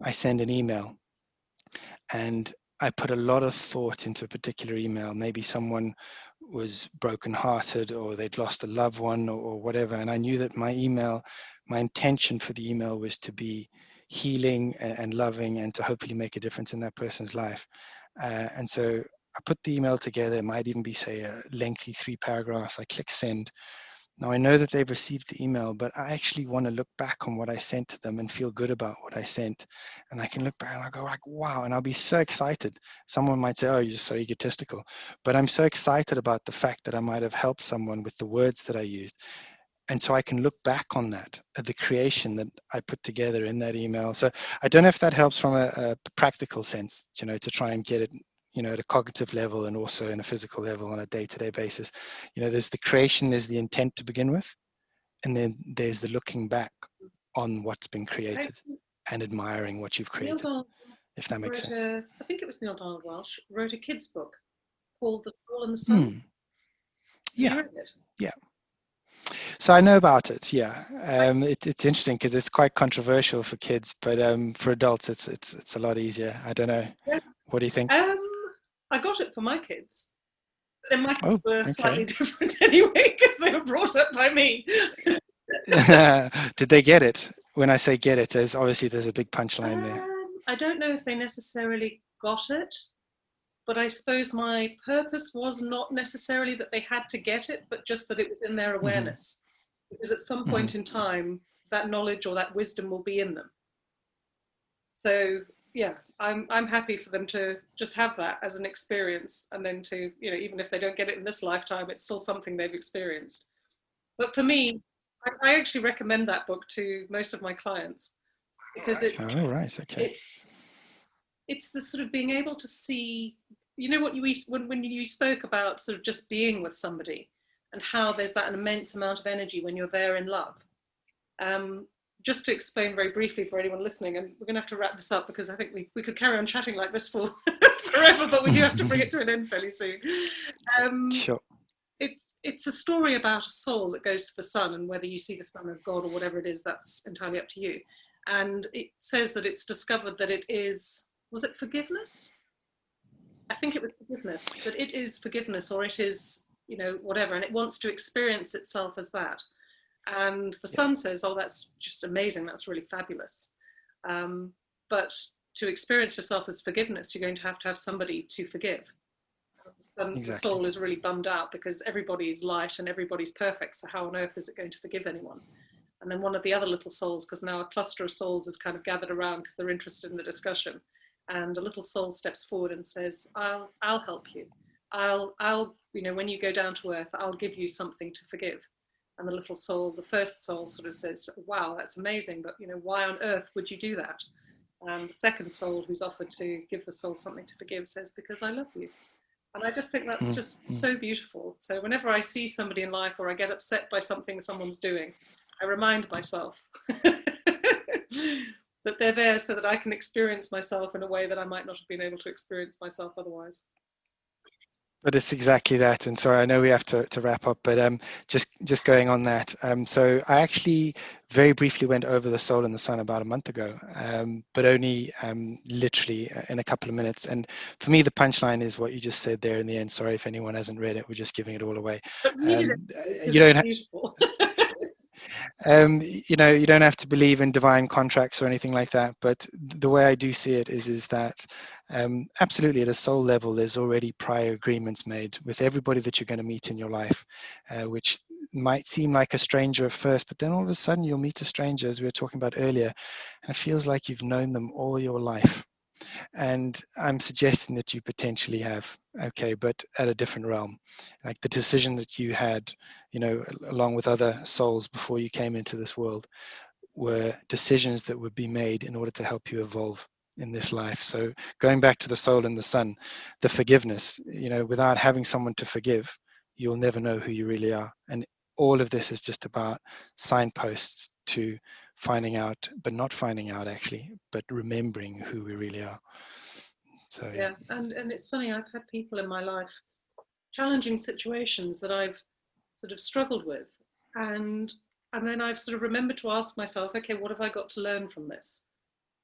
I send an email and I put a lot of thought into a particular email. Maybe someone was brokenhearted or they'd lost a loved one or, or whatever. And I knew that my email, my intention for the email was to be healing and, and loving and to hopefully make a difference in that person's life. Uh, and so I put the email together. It might even be, say, a lengthy three paragraphs. I click send. Now I know that they've received the email, but I actually want to look back on what I sent to them and feel good about what I sent. And I can look back and I go like, wow, and I'll be so excited. Someone might say, oh, you're so egotistical. But I'm so excited about the fact that I might have helped someone with the words that I used. And so I can look back on that, at the creation that I put together in that email. So I don't know if that helps from a, a practical sense, you know, to try and get it you know, at a cognitive level and also in a physical level on a day-to-day basis. You know, there's the creation, there's the intent to begin with, and then there's the looking back on what's been created and admiring what you've created. if that makes sense. A, I think it was Neale Donald Walsch wrote a kid's book called The Soul and the Sun. Hmm. Yeah. Yeah. So I know about it. Yeah, um, it, it's interesting because it's quite controversial for kids, but um, for adults, it's it's it's a lot easier. I don't know. Yeah. What do you think? Um, I got it for my kids. Then my kids oh, were okay. slightly *laughs* different anyway because they were brought up by me. *laughs* Did they get it? When I say get it, there's obviously there's a big punchline um, there. I don't know if they necessarily got it, but I suppose my purpose was not necessarily that they had to get it, but just that it was in their mm-hmm. awareness. Mm-hmm. Because at some point mm-hmm. in time, that knowledge or that wisdom will be in them. So yeah, I'm I'm happy for them to just have that as an experience, and then to you know even if they don't get it in this lifetime, it's still something they've experienced. But for me, I, I actually recommend that book to most of my clients because it, oh, right. okay. it's it's the sort of being able to see you know what you when, when you spoke about sort of just being with somebody and how there's that immense amount of energy when you're there in love um, just to explain very briefly for anyone listening, and we're going to have to wrap this up because I think we, we could carry on chatting like this for *laughs* forever, but we do have to bring it to an end fairly soon. Um, sure. It's, it's a story about a soul that goes to the sun, and whether you see the sun as God or whatever it is, that's entirely up to you. And it says that it's discovered that it is, was it forgiveness? I think it was forgiveness, that it is forgiveness or it is, you know, whatever, and it wants to experience itself as that. And the sun says, oh, that's just amazing. That's really fabulous. Um, but to experience yourself as forgiveness, you're going to have to have somebody to forgive. Um, exactly. The soul is really bummed out because everybody's light and everybody's perfect. So how on earth is it going to forgive anyone? And then one of the other little souls, because now a cluster of souls is kind of gathered around because they're interested in the discussion. And a little soul steps forward and says, I'll, I'll help you. I'll, I'll, you know, when you go down to earth, I'll give you something to forgive and the little soul, the first soul sort of says, wow, that's amazing, but you know, why on earth would you do that? And the second soul who's offered to give the soul something to forgive says, because I love you. And I just think that's mm, just mm. so beautiful. So whenever I see somebody in life or I get upset by something someone's doing, I remind myself *laughs* that they're there so that I can experience myself in a way that I might not have been able to experience myself otherwise but it's exactly that and sorry i know we have to, to wrap up but um just just going on that um so i actually very briefly went over the soul and the sun about a month ago um but only um literally uh, in a couple of minutes and for me the punchline is what you just said there in the end sorry if anyone hasn't read it we're just giving it all away um, you don't *laughs* um, you know, you don't have to believe in divine contracts or anything like that. But the way I do see it is, is that um, absolutely at a soul level, there's already prior agreements made with everybody that you're going to meet in your life, uh, which might seem like a stranger at first, but then all of a sudden you'll meet a stranger, as we were talking about earlier, and it feels like you've known them all your life. And I'm suggesting that you potentially have, okay, but at a different realm. Like the decision that you had, you know, along with other souls before you came into this world, were decisions that would be made in order to help you evolve in this life. So going back to the soul and the sun, the forgiveness, you know, without having someone to forgive, you'll never know who you really are. And all of this is just about signposts to finding out, but not finding out actually, but remembering who we really are. So yeah, yeah. and and it's funny. I've had people in my life, challenging situations that I've sort of struggled with, and and then I've sort of remembered to ask myself, okay, what have I got to learn from this?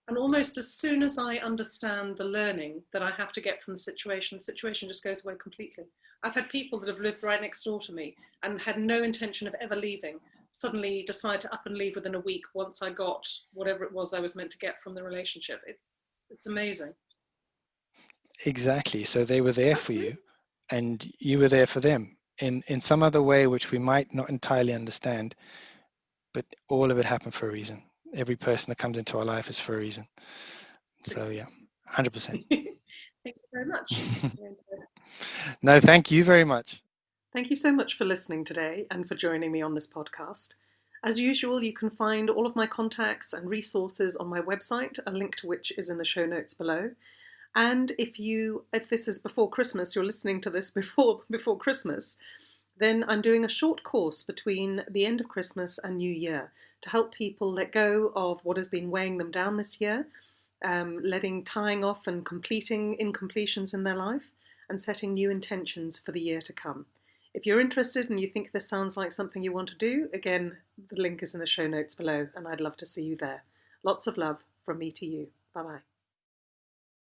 And almost as soon as I understand the learning that I have to get from the situation, the situation just goes away completely. I've had people that have lived right next door to me and had no intention of ever leaving, suddenly decide to up and leave within a week once I got whatever it was I was meant to get from the relationship. It's it's amazing. Exactly. So they were there for you and you were there for them in in some other way which we might not entirely understand but all of it happened for a reason every person that comes into our life is for a reason. So yeah 100% *laughs* thank you very much. *laughs* Uh, no thank you very much. Thank you so much for listening today and for joining me on this podcast. As usual you can find all of my contacts and resources on my website a link to which is in the show notes below. And if you, if this is before Christmas, you're listening to this *laughs* before before Christmas, then I'm doing a short course between the end of Christmas and New Year to help people let go of what has been weighing them down this year, um, letting tying off and completing incompletions in their life, and setting new intentions for the year to come. If you're interested and you think this sounds like something you want to do, again, the link is in the show notes below, and I'd love to see you there. Lots of love from me to you. Bye bye.